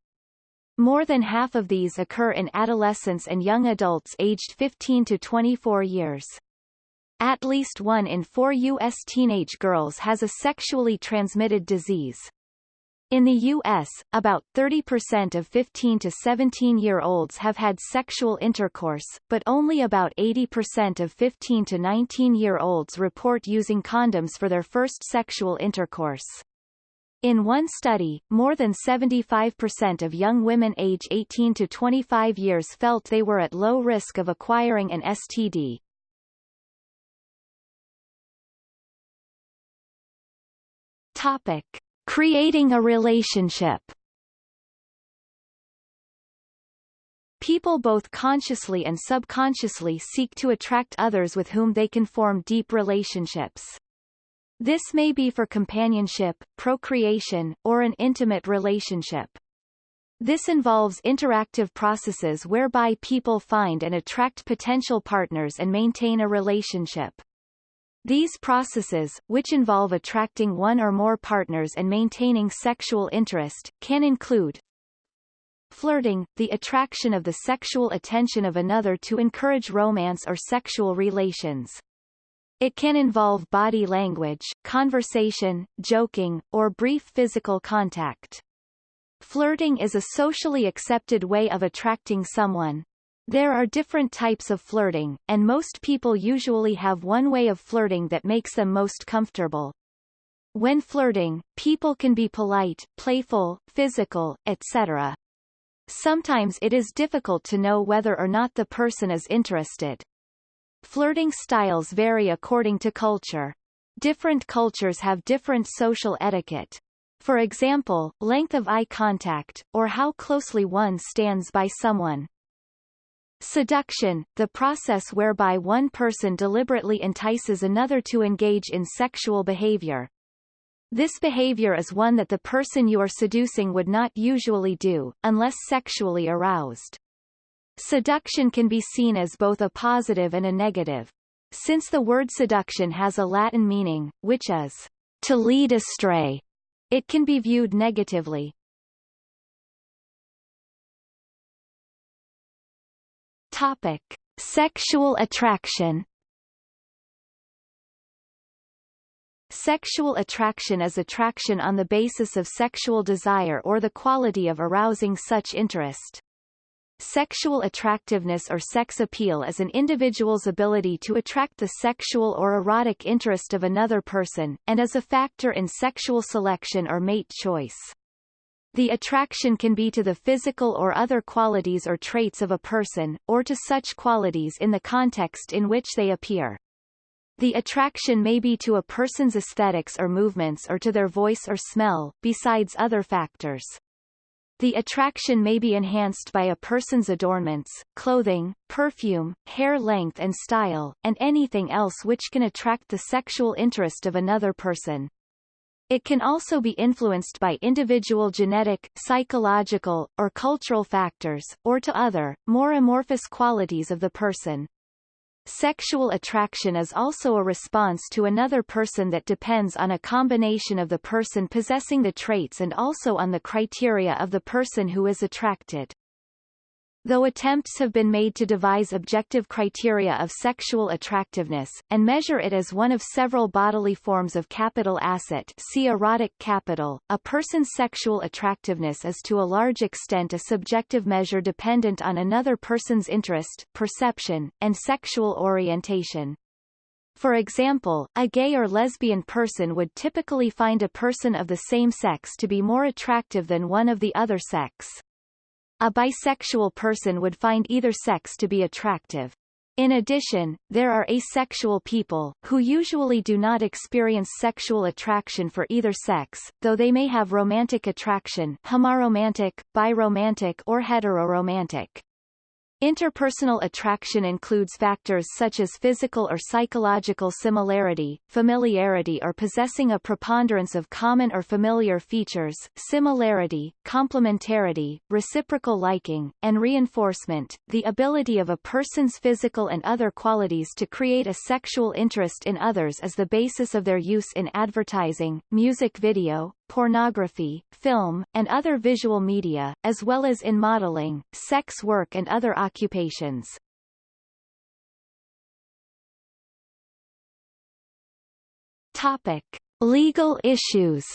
More than half of these occur in adolescents and young adults aged 15 to 24 years. At least one in four U.S. teenage girls has a sexually transmitted disease. In the U.S., about 30% of 15 to 17-year-olds have had sexual intercourse, but only about 80% of 15 to 19-year-olds report using condoms for their first sexual intercourse. In one study, more than 75% of young women age 18 to 25 years felt they were at low risk of acquiring an STD. Topic. Creating a relationship People both consciously and subconsciously seek to attract others with whom they can form deep relationships. This may be for companionship, procreation, or an intimate relationship. This involves interactive processes whereby people find and attract potential partners and maintain a relationship. These processes, which involve attracting one or more partners and maintaining sexual interest, can include Flirting, the attraction of the sexual attention of another to encourage romance or sexual relations. It can involve body language, conversation, joking, or brief physical contact. Flirting is a socially accepted way of attracting someone. There are different types of flirting, and most people usually have one way of flirting that makes them most comfortable. When flirting, people can be polite, playful, physical, etc. Sometimes it is difficult to know whether or not the person is interested. Flirting styles vary according to culture. Different cultures have different social etiquette. For example, length of eye contact, or how closely one stands by someone. Seduction, the process whereby one person deliberately entices another to engage in sexual behavior. This behavior is one that the person you are seducing would not usually do, unless sexually aroused. Seduction can be seen as both a positive and a negative. Since the word seduction has a Latin meaning, which is to lead astray, it can be viewed negatively. Topic. Sexual attraction Sexual attraction is attraction on the basis of sexual desire or the quality of arousing such interest. Sexual attractiveness or sex appeal is an individual's ability to attract the sexual or erotic interest of another person, and is a factor in sexual selection or mate choice. The attraction can be to the physical or other qualities or traits of a person, or to such qualities in the context in which they appear. The attraction may be to a person's aesthetics or movements or to their voice or smell, besides other factors. The attraction may be enhanced by a person's adornments, clothing, perfume, hair length and style, and anything else which can attract the sexual interest of another person. It can also be influenced by individual genetic, psychological, or cultural factors, or to other, more amorphous qualities of the person. Sexual attraction is also a response to another person that depends on a combination of the person possessing the traits and also on the criteria of the person who is attracted. Though attempts have been made to devise objective criteria of sexual attractiveness, and measure it as one of several bodily forms of capital asset see erotic capital, a person's sexual attractiveness is to a large extent a subjective measure dependent on another person's interest, perception, and sexual orientation. For example, a gay or lesbian person would typically find a person of the same sex to be more attractive than one of the other sex. A bisexual person would find either sex to be attractive. In addition, there are asexual people, who usually do not experience sexual attraction for either sex, though they may have romantic attraction homoromantic, biromantic or heteroromantic. Interpersonal attraction includes factors such as physical or psychological similarity, familiarity or possessing a preponderance of common or familiar features, similarity, complementarity, reciprocal liking, and reinforcement, the ability of a person's physical and other qualities to create a sexual interest in others is the basis of their use in advertising, music video, pornography, film, and other visual media, as well as in modeling, sex work and other occupations. Topic. Legal issues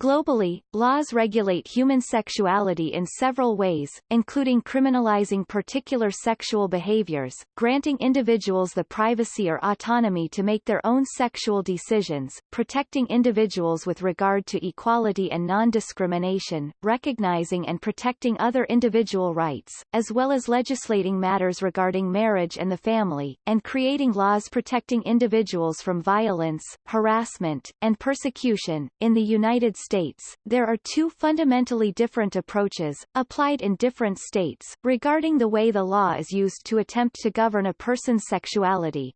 Globally, laws regulate human sexuality in several ways, including criminalizing particular sexual behaviors, granting individuals the privacy or autonomy to make their own sexual decisions, protecting individuals with regard to equality and non-discrimination, recognizing and protecting other individual rights, as well as legislating matters regarding marriage and the family, and creating laws protecting individuals from violence, harassment, and persecution. In the United States states, there are two fundamentally different approaches, applied in different states, regarding the way the law is used to attempt to govern a person's sexuality.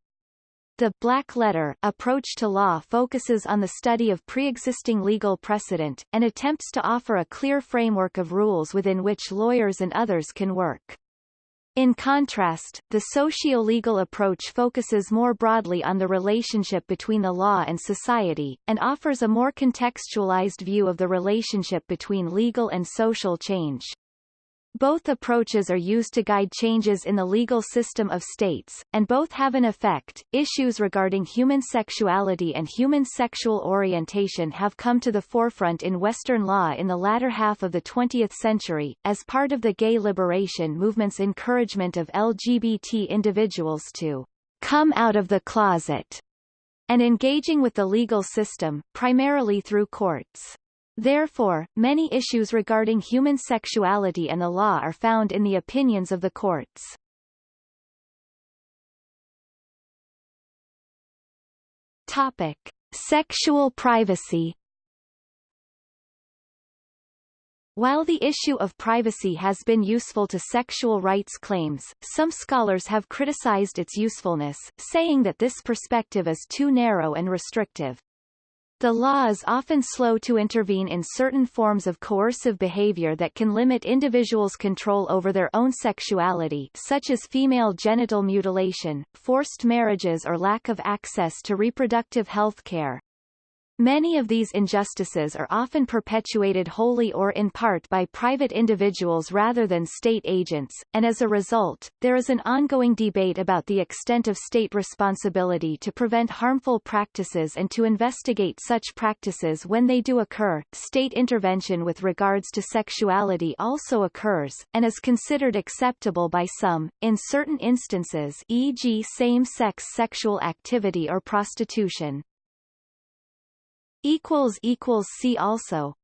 The black letter approach to law focuses on the study of pre-existing legal precedent, and attempts to offer a clear framework of rules within which lawyers and others can work. In contrast, the socio-legal approach focuses more broadly on the relationship between the law and society, and offers a more contextualized view of the relationship between legal and social change. Both approaches are used to guide changes in the legal system of states, and both have an effect. Issues regarding human sexuality and human sexual orientation have come to the forefront in Western law in the latter half of the 20th century, as part of the gay liberation movement's encouragement of LGBT individuals to come out of the closet and engaging with the legal system, primarily through courts. Therefore, many issues regarding human sexuality and the law are found in the opinions of the courts. Topic. Sexual privacy While the issue of privacy has been useful to sexual rights claims, some scholars have criticized its usefulness, saying that this perspective is too narrow and restrictive. The law is often slow to intervene in certain forms of coercive behavior that can limit individuals' control over their own sexuality such as female genital mutilation, forced marriages or lack of access to reproductive health care. Many of these injustices are often perpetuated wholly or in part by private individuals rather than state agents, and as a result, there is an ongoing debate about the extent of state responsibility to prevent harmful practices and to investigate such practices when they do occur. State intervention with regards to sexuality also occurs, and is considered acceptable by some, in certain instances e.g. same-sex sexual activity or prostitution. See also